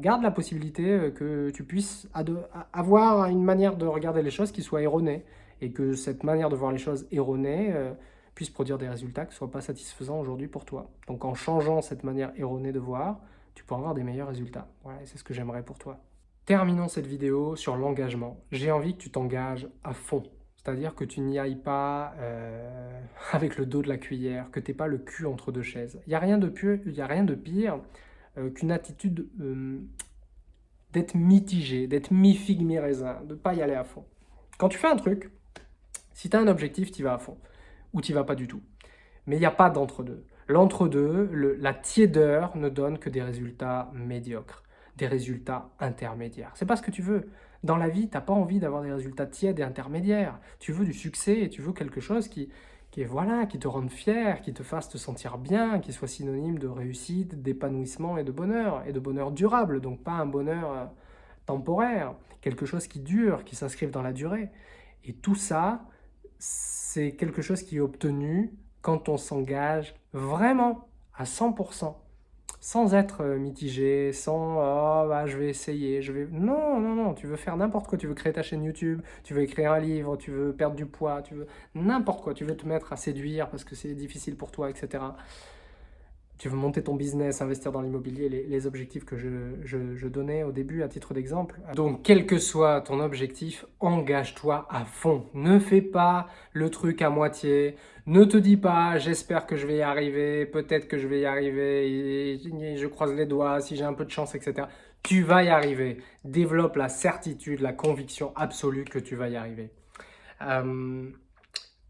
garde la possibilité que tu puisses avoir une manière de regarder les choses qui soit erronée, et que cette manière de voir les choses erronée puisse produire des résultats qui ne soient pas satisfaisants aujourd'hui pour toi. Donc en changeant cette manière erronée de voir, tu pourras avoir des meilleurs résultats. Voilà, c'est ce que j'aimerais pour toi. Terminons cette vidéo sur l'engagement. J'ai envie que tu t'engages à fond c'est-à-dire que tu n'y ailles pas euh, [laughs] avec le dos de la cuillère, que tu n'aies pas le cul entre deux chaises. Il n'y a, rien de pire, a rien de pire qu'une attitude euh, d'être mitigé, d'être mi-figue, mi-raisin, de ne pas y aller à fond. Quand tu fais un truc, si tu as un objectif, tu vas à fond, ou tu vas pas du tout. Mais il n'y a pas d'entre-deux. L'entre-deux, la tiédeur ne donne que des résultats médiocres, des résultats intermédiaires. C'est pas ce que tu veux. Dans la vie, tu n'as pas envie d'avoir des résultats tièdes et intermédiaires. Tu veux du succès et tu veux quelque chose qui, qui, voilà, qui te rende fier, qui te fasse te sentir bien, qui soit synonyme de réussite, d'épanouissement et de bonheur, et de bonheur durable, donc pas un bonheur euh, temporaire, quelque chose qui dure, qui s'inscrive dans la durée. Et tout ça, c'est quelque chose qui est obtenu quand on s'engage vraiment à 100%, sans être mitigé, sans oh, bah, je vais essayer, je vais... Non, non, non, tu veux faire n'importe quoi, tu veux créer ta chaîne YouTube, tu veux écrire un livre, tu veux perdre du poids, tu veux n'importe quoi, tu veux te mettre à séduire parce que c'est difficile pour toi, etc tu veux monter ton business, investir dans l'immobilier, les, objectifs que je, donnais au début à titre d'exemple. Donc, quel que soit ton objectif, engage-toi à fond. Ne fais pas le truc à moitié. Ne te dis pas, j'espère que je vais y arriver, peut-être que je vais y arriver, je croise les doigts, si j'ai un peu de chance, etc. Tu vas y arriver. Développe la certitude, la conviction absolue que tu vas y arriver. Euh,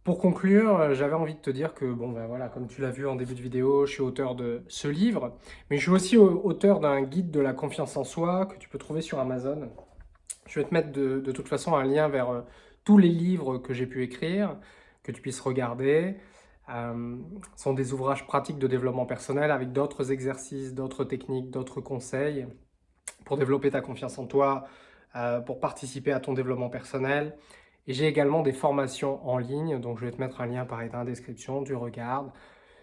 pour conclure, euh, j'avais envie de te dire que, bon ben voilà, comme tu l'as vu en début de vidéo, je suis auteur de ce livre, mais je suis aussi auteur d'un guide de la confiance en soi que tu peux trouver sur Amazon. Je vais te mettre de, toute façon un lien vers euh, tous les livres que j'ai pu écrire, que tu puisses regarder. Euh, ce sont des ouvrages pratiques de développement personnel avec d'autres exercices, d'autres techniques, d'autres conseils pour développer ta confiance en toi, pour participer à ton développement personnel. J'ai également des formations en ligne, donc je vais te mettre un lien pareil dans la description, tu regardes.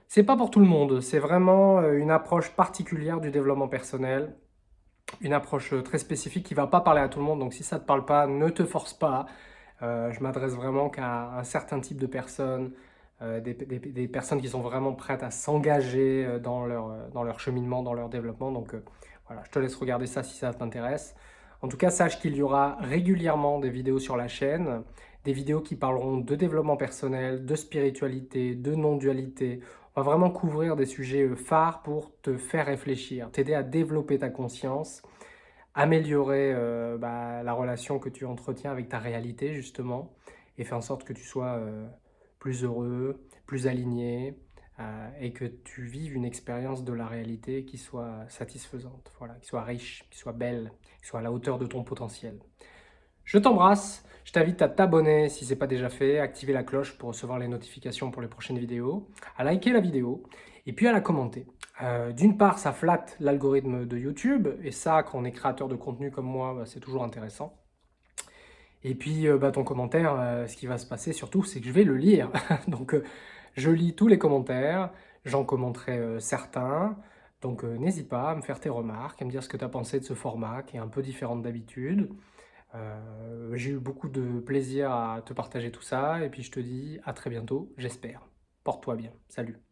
C'est pas pour tout le monde, c'est vraiment euh, une approche particulière du développement personnel, une approche euh, très spécifique qui va pas parler à tout le monde, donc si ça te parle pas, ne te force pas. Euh, je m'adresse vraiment qu'à un certain type de personnes, des, personnes qui sont vraiment prêtes à s'engager dans, leur, dans leur cheminement, dans leur développement. Donc voilà, je te laisse regarder ça si ça t'intéresse. En tout cas, sache qu'il y aura régulièrement des vidéos sur la chaîne, des vidéos qui parleront de développement personnel, de spiritualité, de non-dualité. On va vraiment couvrir des sujets euh, phares pour te faire réfléchir, t'aider à développer ta conscience, améliorer euh, bah, la relation que tu entretiens avec ta réalité justement, et faire en sorte que tu sois euh, plus heureux, plus aligné, et que tu vives une expérience de la réalité qui soit satisfaisante, voilà, qui soit riche, qui soit belle, soit à la hauteur de ton potentiel. Je t'embrasse, je t'invite à t'abonner si ce n'est pas déjà fait, à activer la cloche pour recevoir les notifications pour les prochaines vidéos, à liker la vidéo et puis à la commenter. Euh, d'une part, ça flatte l'algorithme de YouTube, et ça, quand on est créateur de contenu comme moi, bah, c'est toujours intéressant. Et puis, euh, bah, ton commentaire, ce qui va se passer surtout, c'est que je vais le lire. [laughs] Donc, je lis tous les commentaires, j'en commenterai euh, certains, donc euh, n'hésite pas à me faire tes remarques, à me dire ce que tu as pensé de ce format qui est un peu différent d'habitude. Euh, j'ai eu beaucoup de plaisir à te partager tout ça, et puis je te dis à très bientôt, j'espère. Porte-toi bien. Salut